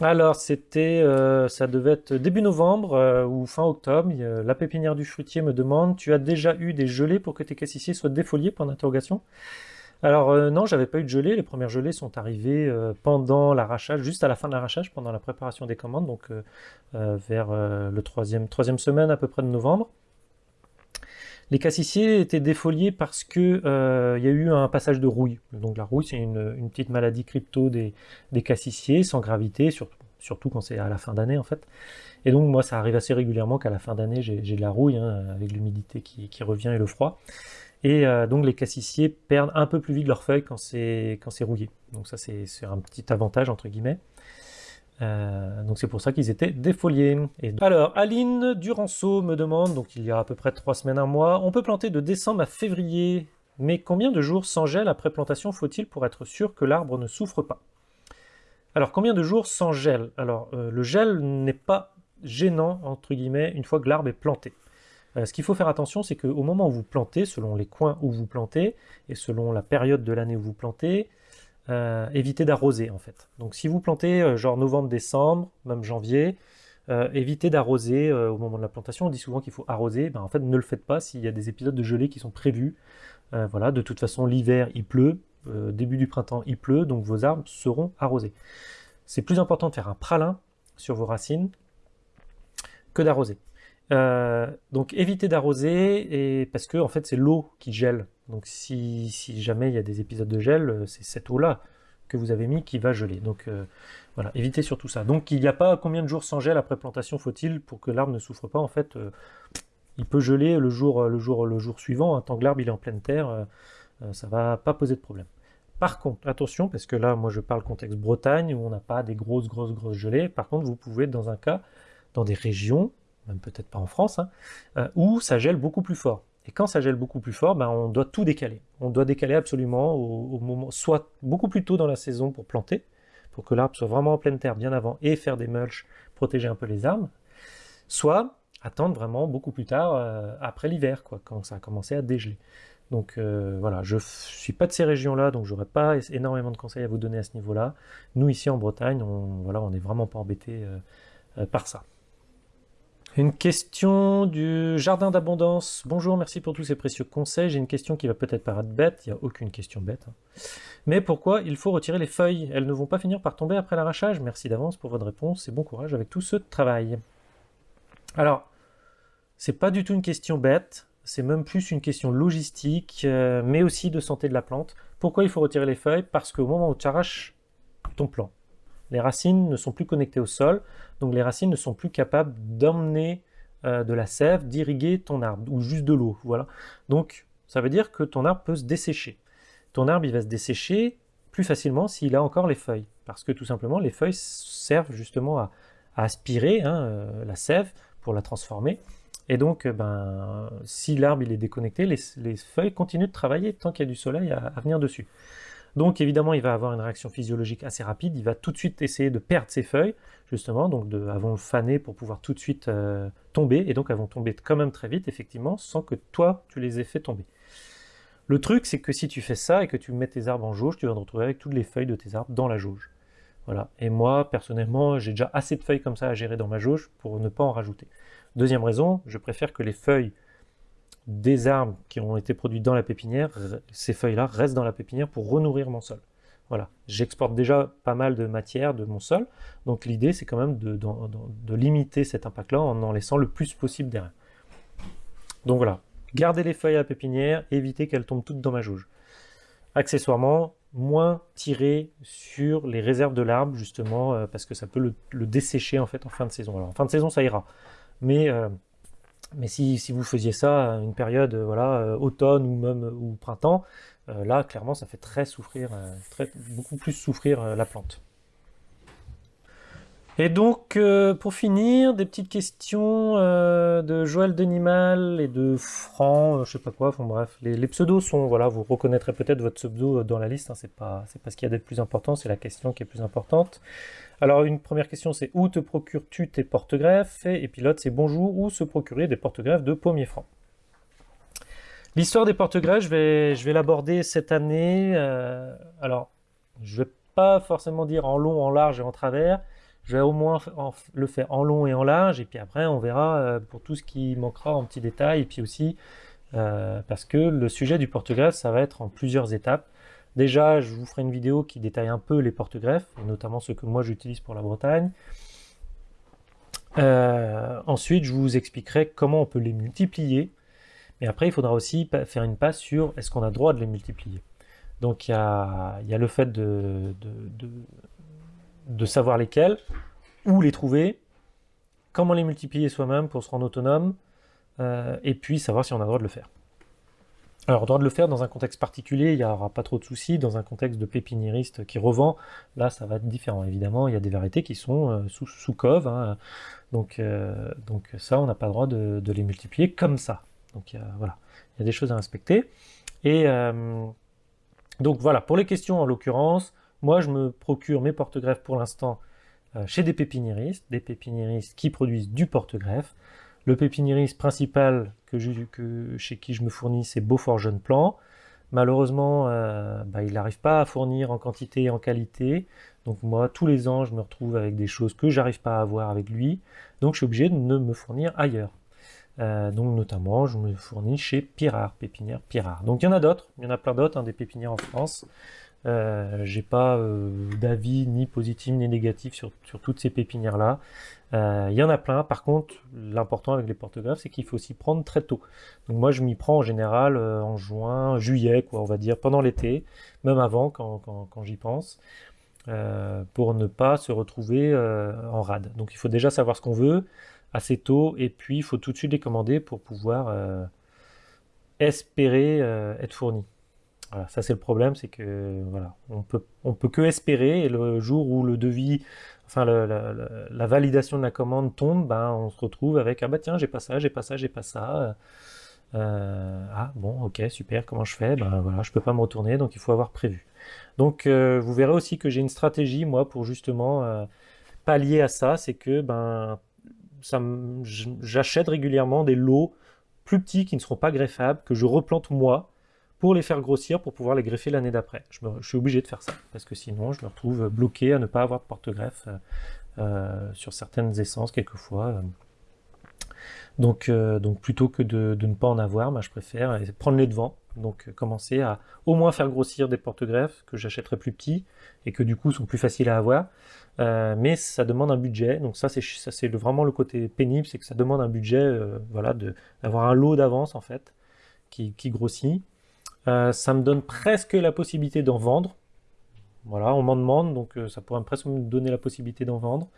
Alors, c'était, euh, ça devait être début novembre euh, ou fin octobre. la pépinière du fruitier me demande, tu as déjà eu des gelées pour que tes cassissiers soient défoliés Point d'interrogation. Alors euh, non, j'avais pas eu de gelée. Les premières gelées sont arrivées euh, pendant l'arrachage, juste à la fin de l'arrachage, pendant la préparation des commandes, donc euh, vers le troisième, semaine à peu près de novembre. Les cassissiers étaient défoliés parce que il y a eu un passage de rouille. Donc la rouille, c'est une, petite maladie crypto des, des cassissiers, sans gravité, surtout, quand c'est à la fin d'année en fait. Et donc moi, ça arrive assez régulièrement qu'à la fin d'année, j'ai de la rouille, hein, avec l'humidité qui, revient et le froid. Et euh, donc les cassissiers perdent un peu plus vite leurs feuilles quand c'est rouillé. Donc ça c'est un petit avantage entre guillemets. Euh, donc c'est pour ça qu'ils étaient défoliés. Alors Aline Duranceau me demande, donc il y a à peu près trois semaines, un mois, on peut planter de décembre à février, mais combien de jours sans gel après plantation faut-il pour être sûr que l'arbre ne souffre pas? Alors combien de jours sans gel? Alors euh, le gel n'est pas gênant entre guillemets une fois que l'arbre est planté. Euh, ce qu'il faut faire attention, c'est qu'au moment où vous plantez, selon les coins où vous plantez, et selon la période de l'année où vous plantez, euh, évitez d'arroser en fait. Donc si vous plantez euh, genre novembre, décembre, même janvier, évitez d'arroser au moment de la plantation. On dit souvent qu'il faut arroser, ben, en fait ne le faites pas s'il y a des épisodes de gelée qui sont prévus. voilà, de toute façon l'hiver il pleut, début du printemps il pleut, donc vos arbres seront arrosés. C'est plus important de faire un pralin sur vos racines que d'arroser. Euh, donc évitez d'arroser et parce que en fait c'est l'eau qui gèle. Donc si, jamais il y a des épisodes de gel, euh, c'est cette eau-là que vous avez mis qui va geler. Donc euh, voilà, évitez surtout ça. Donc il n'y a pas combien de jours sans gel après plantation faut-il pour que l'arbre ne souffre pas? En fait, il peut geler le jour, le jour, le jour suivant, hein, tant que l'arbre est en pleine terre, ça va pas poser de problème. Par contre, attention, parce que là, moi je parle contexte Bretagne, où on n'a pas des grosses, grosses, grosses gelées. Par contre, vous pouvez dans un cas, dans des régions même peut-être pas en France, hein, euh, où ça gèle beaucoup plus fort. Et quand ça gèle beaucoup plus fort, ben, on doit tout décaler. On doit décaler absolument au, moment, soit beaucoup plus tôt dans la saison pour planter, pour que l'arbre soit vraiment en pleine terre bien avant et faire des mulches, protéger un peu les arbres, soit attendre vraiment beaucoup plus tard, euh, après l'hiver, quand ça a commencé à dégeler. Donc euh, voilà, je suis pas de ces régions-là, donc j'aurais pas énormément de conseils à vous donner à ce niveau-là. Nous ici en Bretagne, on n'est vraiment pas embêté par ça. Une question du jardin d'abondance. Bonjour, merci pour tous ces précieux conseils. J'ai une question qui va peut-être paraître bête, il n'y a aucune question bête. Hein. Mais pourquoi il faut retirer les feuilles? Elles ne vont pas finir par tomber après l'arrachage? Merci d'avance pour votre réponse et bon courage avec tout ce travail. Alors, c'est pas du tout une question bête, c'est même plus une question logistique, euh, mais aussi de santé de la plante. Pourquoi il faut retirer les feuilles? Parce qu'au moment où tu arraches ton plant, les racines ne sont plus connectées au sol, donc les racines ne sont plus capables d'emmener euh, de la sève, d'irriguer ton arbre, ou juste de l'eau, voilà. Donc ça veut dire que ton arbre peut se dessécher. Ton arbre il va se dessécher plus facilement s'il a encore les feuilles, parce que tout simplement les feuilles servent justement à, aspirer hein, euh, la sève pour la transformer, et donc, euh, ben, si l'arbre est déconnecté, les, feuilles continuent de travailler tant qu'il y a du soleil à, venir dessus. Donc évidemment, il va avoir une réaction physiologique assez rapide, il va tout de suite essayer de perdre ses feuilles, justement, donc de, elles vont faner pour pouvoir tout de suite euh, tomber, et donc elles vont tomber quand même très vite, effectivement, sans que toi, tu les aies fait tomber. Le truc, c'est que si tu fais ça et que tu mets tes arbres en jauge, tu vas te retrouver avec toutes les feuilles de tes arbres dans la jauge. Voilà. Et moi, personnellement, j'ai déjà assez de feuilles comme ça à gérer dans ma jauge pour ne pas en rajouter. Deuxième raison, je préfère que les feuilles des arbres qui ont été produits dans la pépinière, ces feuilles-là restent dans la pépinière pour renourrir mon sol. Voilà, j'exporte déjà pas mal de matière de mon sol, donc l'idée c'est quand même de, limiter cet impact-là en en laissant le plus possible derrière. Donc voilà, gardez les feuilles à la pépinière, évitez qu'elles tombent toutes dans ma jauge. Accessoirement, moins tirer sur les réserves de l'arbre justement euh, parce que ça peut le, le, dessécher en fait en fin de saison. Alors en fin de saison ça ira, mais, euh, mais si, vous faisiez ça à une période euh, voilà, euh, automne ou même ou printemps, là clairement ça fait très souffrir, beaucoup plus souffrir la plante. Et donc, pour finir, des petites questions de Joël Denimal et de Franck, je sais pas quoi, bref, les, pseudos sont, voilà, vous reconnaîtrez peut-être votre pseudo dans la liste, hein, c'est pas, ce qu'il y a d'être plus important, c'est la question qui est plus importante. Alors une première question c'est où te procures-tu tes porte-greffes? Et puis l'autre c'est bonjour, où se procurer des porte-greffes de pommier franc? L'histoire des porte-greffes, je vais, je vais l'aborder cette année. Euh, alors, je vais pas forcément dire en long, en large et en travers. Je vais au moins le faire en long et en large. Et puis après, on verra euh, pour tout ce qui manquera en petits détails. Et puis aussi, euh, parce que le sujet du porte-greffe, ça va être en plusieurs étapes. Déjà, je vous ferai une vidéo qui détaille un peu les porte-greffes, notamment ceux que moi j'utilise pour la Bretagne. Euh, ensuite, je vous expliquerai comment on peut les multiplier. Mais après, il faudra aussi faire une passe sur est-ce qu'on a droit de les multiplier? Donc, il y a, le fait de, savoir lesquels, où les trouver, comment les multiplier soi-même pour se rendre autonome, euh, et puis savoir si on a le droit de le faire. Alors, on doit le faire dans un contexte particulier, il n'y aura pas trop de soucis. Dans un contexte de pépiniériste qui revend, là, ça va être différent. Évidemment, il y a des variétés qui sont euh, sous, sous cove. Hein. donc, euh, donc ça, on n'a pas le droit de, les multiplier comme ça. Donc voilà, il y a des choses à respecter. Et donc voilà, pour les questions en l'occurrence, moi, je me procure mes porte-greffes pour l'instant chez des pépiniéristes, des pépiniéristes qui produisent du porte-greffe. Le pépiniériste principal chez qui je me fournis, c'est Beaufort Jeune Plan. Malheureusement, euh, bah, il n'arrive pas à fournir en quantité et en qualité. Donc moi, tous les ans, je me retrouve avec des choses que j'arrive pas à avoir avec lui. Donc je suis obligé de me fournir ailleurs. Euh, donc notamment, je me fournis chez Pirard, pépinière Pirard. Donc il y en a d'autres, il y en a plein d'autres, hein, des pépinières en France. Euh, j'ai pas euh, d'avis ni positif ni négatif sur, toutes ces pépinières là. Euh, il y en a plein. Par contre, l'important avec les porte-greffes, c'est qu'il faut s'y prendre très tôt. Donc moi, je m'y prends en général en juin, juillet, quoi, on va dire pendant l'été, même avant quand, quand, j'y pense, pour ne pas se retrouver en rade. Donc il faut déjà savoir ce qu'on veut assez tôt, et puis il faut tout de suite les commander pour pouvoir espérer être fourni. Ça c'est le problème, c'est que voilà, on peut, on peut que espérer, et le jour où le devis, enfin la, validation de la commande tombe, ben, on se retrouve avec ah bah tiens j'ai pas ça, j'ai pas ça, j'ai pas ça. Euh, ah bon ok super comment je fais? Ben voilà je peux pas me retourner donc il faut avoir prévu donc euh, vous verrez aussi que j'ai une stratégie moi pour justement euh, pallier à ça c'est que ben j'achète régulièrement des lots plus petits qui ne seront pas greffables que je replante moi pour les faire grossir, pour pouvoir les greffer l'année d'après. Je, suis obligé de faire ça, parce que sinon je me retrouve bloqué à ne pas avoir de porte-greffe euh, euh, sur certaines essences quelquefois. Donc, euh, donc plutôt que de, ne pas en avoir, bah, je préfère prendre les devants. Donc commencer à au moins faire grossir des porte-greffes que j'achèterai plus petits et que du coup sont plus faciles à avoir. mais ça demande un budget. Donc ça c'est vraiment le côté pénible, c'est que ça demande un budget, voilà, d'avoir un lot d'avance en fait qui grossit. Ça me donne presque la possibilité d'en vendre voilà, on m'en demande, donc euh, ça pourrait presque me donner la possibilité d'en vendre.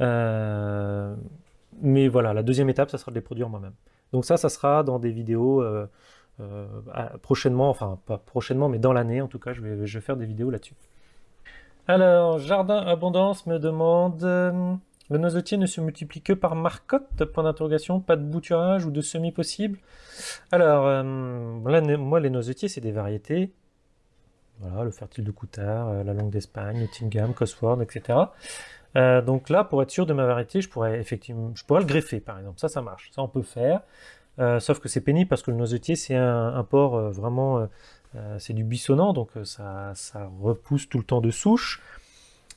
Euh, mais voilà, la deuxième étape, ça sera de les produire moi-même. Donc ça, ça sera dans des vidéos euh, prochainement, enfin pas prochainement, mais dans l'année en tout cas, je vais faire des vidéos là-dessus. Alors, Jardin Abondance me demande... Le noisetier ne se multiplie que par marcotte Point d'interrogation, pas de bouturage ou de semis possible Alors, moi les noisetiers c'est des variétés voilà, le fertile de Coutard, euh, la langue d'Espagne, Nottingham, Cosworth, etc. Euh, donc là, pour être sûr de ma variété, je pourrais effectivement, je pourrais le greffer par exemple. Ça, ça marche. Ça, on peut faire. Euh, sauf que c'est pénible parce que le noisetier, c'est un, porc vraiment, c'est du buissonnant, donc ça, ça, repousse tout le temps de souche.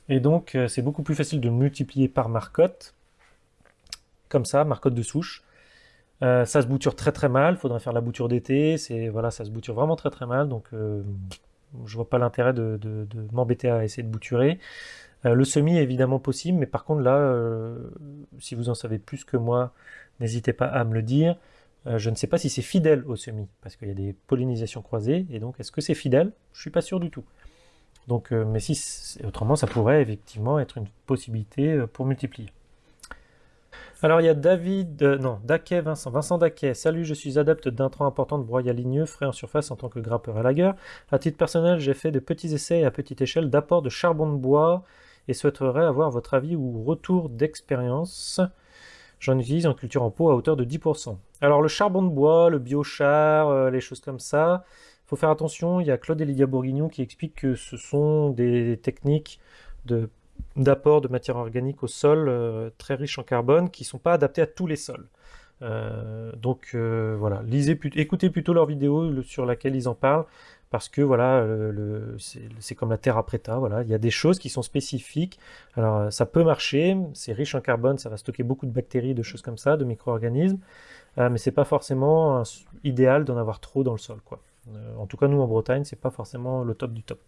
Et donc, c'est beaucoup plus facile de multiplier par marcotte, comme ça, marcotte de souche. ça se bouture très très mal, faudrait faire la bouture d'été, voilà, ça se bouture vraiment très très mal, donc je vois pas l'intérêt de, m'embêter à essayer de bouturer. Euh, le semis est évidemment possible, mais par contre là, euh, si vous en savez plus que moi, n'hésitez pas à me le dire. Euh, je ne sais pas si c'est fidèle au semis, parce qu'il y a des pollinisations croisées, et donc est-ce que c'est fidèle? Je suis pas sûr du tout. Donc, mais si autrement, ça pourrait effectivement être une possibilité pour multiplier. Alors il y a David, euh, non, Daquet Vincent, Vincent Daquet, salut, je suis adepte d'intrants importants de broyat ligneux, frais en surface en tant que grappeur à lagueur. À titre personnel, j'ai fait de petits essais à petite échelle d'apport de charbon de bois et souhaiterais avoir votre avis ou retour d'expérience. J'en utilise en culture en pot à hauteur de 10%. Alors le charbon de bois, le biochar, euh, les choses comme ça, il faut faire attention, il y a Claude Elia Bourguignon qui explique que ce sont des techniques d'apport de matière organique au sol euh, très riches en carbone qui ne sont pas adaptés à tous les sols. Euh, donc euh, voilà, lisez, écoutez plutôt leur vidéo sur laquelle ils en parlent parce que voilà, c'est comme la terre après ta, voilà, il y a des choses qui sont spécifiques. Alors ça peut marcher, c'est riche en carbone, ça va stocker beaucoup de bactéries, de choses comme ça, de micro-organismes, mais c'est pas forcément idéal d'en avoir trop dans le sol, quoi. En tout cas, nous en Bretagne, c'est pas forcément le top du top.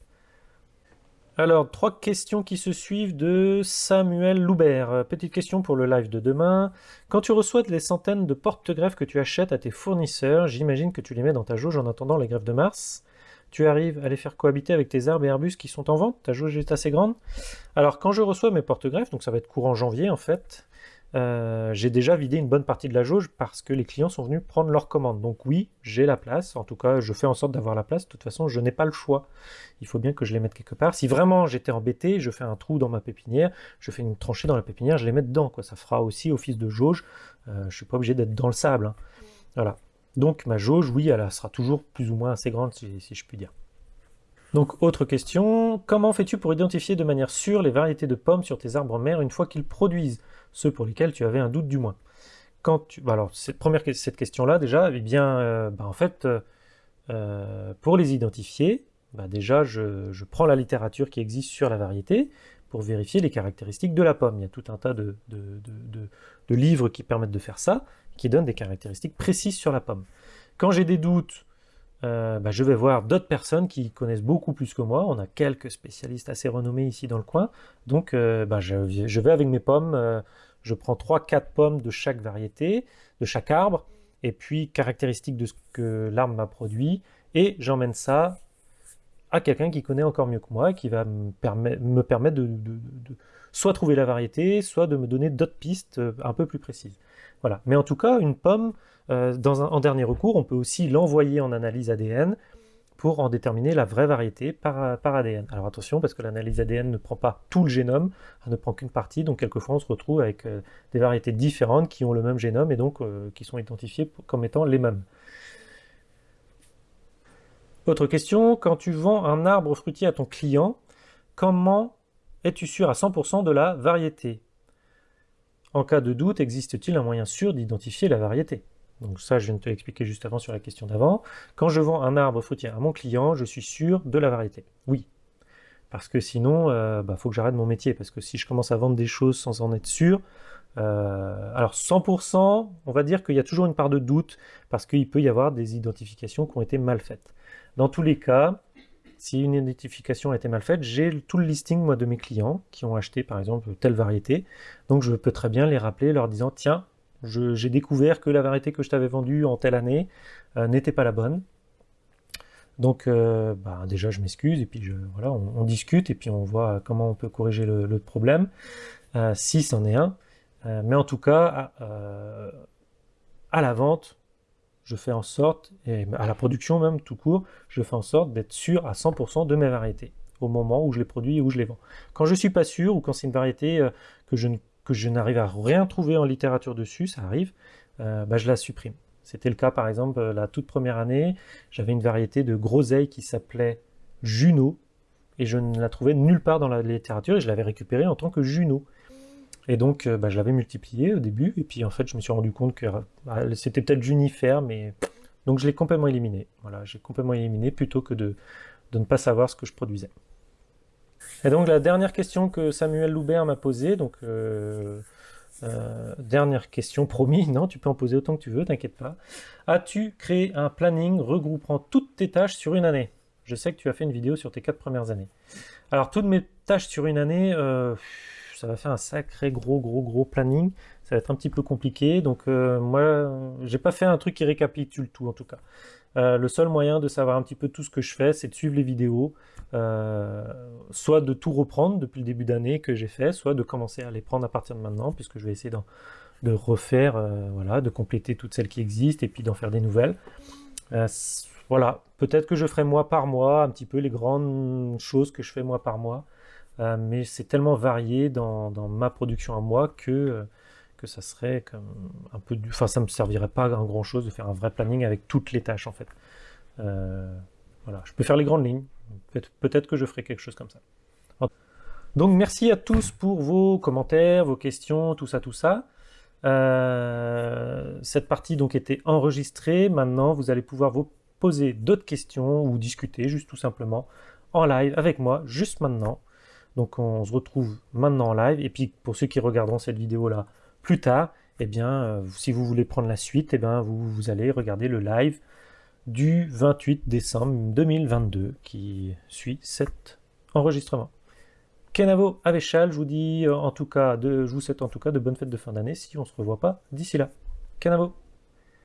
Alors, trois questions qui se suivent de Samuel Loubert. Euh, petite question pour le live de demain. Quand tu reçois les centaines de porte-greffes que tu achètes à tes fournisseurs, j'imagine que tu les mets dans ta jauge en attendant les greffes de mars. Tu arrives à les faire cohabiter avec tes arbres et arbustes qui sont en vente? Ta jauge est assez grande Alors, quand je reçois mes porte-greffes, donc ça va être courant janvier en fait, euh, j'ai déjà vidé une bonne partie de la jauge parce que les clients sont venus prendre leur commande. Donc oui, j'ai la place. En tout cas, je fais en sorte d'avoir la place. De toute façon, je n'ai pas le choix. Il faut bien que je les mette quelque part. Si vraiment j'étais embêté, je fais un trou dans ma pépinière, je fais une tranchée dans la pépinière, je les mets dedans. Ça fera aussi office de jauge. Euh, je ne suis pas obligé d'être dans le sable. Hein. Voilà. Donc ma jauge, oui, elle sera toujours plus ou moins assez grande, si, si je puis dire. Donc, autre question, comment fais-tu pour identifier de manière sûre les variétés de pommes sur tes arbres mères une fois qu'ils produisent? Ceux pour lesquels tu avais un doute du moins. Quand tu, bah alors cette première cette question-là déjà, eh bien, euh, bah, en fait, euh, euh, pour les identifier, bah, déjà je, prends la littérature qui existe sur la variété pour vérifier les caractéristiques de la pomme. Il y a tout un tas de, de livres qui permettent de faire ça, qui donnent des caractéristiques précises sur la pomme. Quand j'ai des doutes, bah, je vais voir d'autres personnes qui connaissent beaucoup plus que moi. On a quelques spécialistes assez renommés ici dans le coin. Donc bah, je, je, vais avec mes pommes je prends 3-4 pommes de chaque variété, de chaque arbre, et puis caractéristiques de ce que l'arbre m'a produit, et j'emmène ça à quelqu'un qui connaît encore mieux que moi, qui va me, permettre de, soit trouver la variété, soit de me donner d'autres pistes euh, un peu plus précises. Voilà. Mais en tout cas, une pomme, euh, en dernier recours, on peut aussi l'envoyer en analyse ADN pour en déterminer la vraie variété par, par ADN. Alors attention, parce que l'analyse ADN ne prend pas tout le génome, elle ne prend qu'une partie, donc quelquefois on se retrouve avec euh, des variétés différentes qui ont le même génome et donc euh, qui sont identifiées comme étant les mêmes. Autre question, quand tu vends un arbre fruitier à ton client, comment es-tu sûr à 100% de la variété? En cas de doute, existe-t-il un moyen sûr d'identifier la variété? Donc ça, je viens de te l'expliquer juste avant sur la question d'avant. Quand je vends un arbre fruitier à mon client, je suis sûr de la variété. Oui. Parce que sinon, il euh, bah, faut que j'arrête mon métier. Parce que si je commence à vendre des choses sans en être sûr, Euh, alors 100%, on va dire qu'il y a toujours une part de doute parce qu'il peut y avoir des identifications qui ont été mal faites. Dans tous les cas, si une identification a été mal faite, j'ai tout le listing moi de mes clients qui ont acheté par exemple telle variété. Donc je peux très bien les rappeler leur disant tiens, j'ai découvert que la variété que je t'avais vendue en telle année euh, n'était pas la bonne. Donc euh, bah, déjà je m'excuse et puis je, voilà, on, discute et puis on voit comment on peut corriger le, problème, euh, si c'en est un. mais en tout cas, à la vente, je fais en sorte, et à la production même tout court, je fais en sorte d'être sûr à 100% de mes variétés au moment où je les produis et où je les vends. Quand je ne suis pas sûr ou quand c'est une variété que je, que je n'arrive à rien trouver en littérature dessus, ça arrive, euh, bah, je la supprime. C'était le cas par exemple la toute première année, j'avais une variété de groseille qui s'appelait Juno et je ne la trouvais nulle part dans la littérature et je l'avais récupérée en tant que Juno. Et donc, euh, bah, je l'avais multiplié au début, et puis en fait, je me suis rendu compte que bah, c'était peut-être Junifer, mais donc je l'ai complètement éliminé. Voilà, j'ai complètement éliminé plutôt que de, de, ne pas savoir ce que je produisais. Et donc la dernière question que Samuel Loubert m'a posée, donc euh, euh, dernière question, promis, [laughs] non, tu peux en poser autant que tu veux, t'inquiète pas. As-tu créé un planning regroupant toutes tes tâches sur une année? Je sais que tu as fait une vidéo sur tes quatre premières années. Alors toutes mes tâches sur une année, ça va faire un sacré gros gros gros planning. Ça va être un petit peu compliqué. Donc euh, moi, j'ai pas fait un truc qui récapitule tout en tout cas. Euh, le seul moyen de savoir un petit peu tout ce que je fais, c'est de suivre les vidéos, euh, soit de tout reprendre depuis le début d'année que j'ai fait, soit de commencer à les prendre à partir de maintenant, puisque je vais essayer de refaire, voilà, de compléter toutes celles qui existent et puis d'en faire des nouvelles. voilà, peut-être que je ferai mois par mois un petit peu les grandes choses que je fais mois par mois. Euh, mais c'est tellement varié dans, ma production à moi que, euh, que ça serait comme un peu du... Enfin, ça me servirait pas à grand chose de faire un vrai planning avec toutes les tâches en fait. Euh, voilà, je peux faire les grandes lignes. Peut-être que je ferai quelque chose comme ça. Donc merci à tous pour vos commentaires, vos questions, tout ça, tout ça. cette partie donc était enregistrée. Maintenant, vous allez pouvoir vous poser d'autres questions ou discuter juste tout simplement en live avec moi, juste maintenant. Donc on se retrouve maintenant en live. Et puis pour ceux qui regarderont cette vidéo-là plus tard, eh bien, euh, si vous voulez prendre la suite, eh bien, vous, allez regarder le live du 28 décembre 2022 qui suit cet enregistrement. Kenavo Avechal, je vous dis euh, en tout cas de, je vous souhaite en tout cas de bonnes fêtes de fin d'année si on ne se revoit pas d'ici là. Kenavo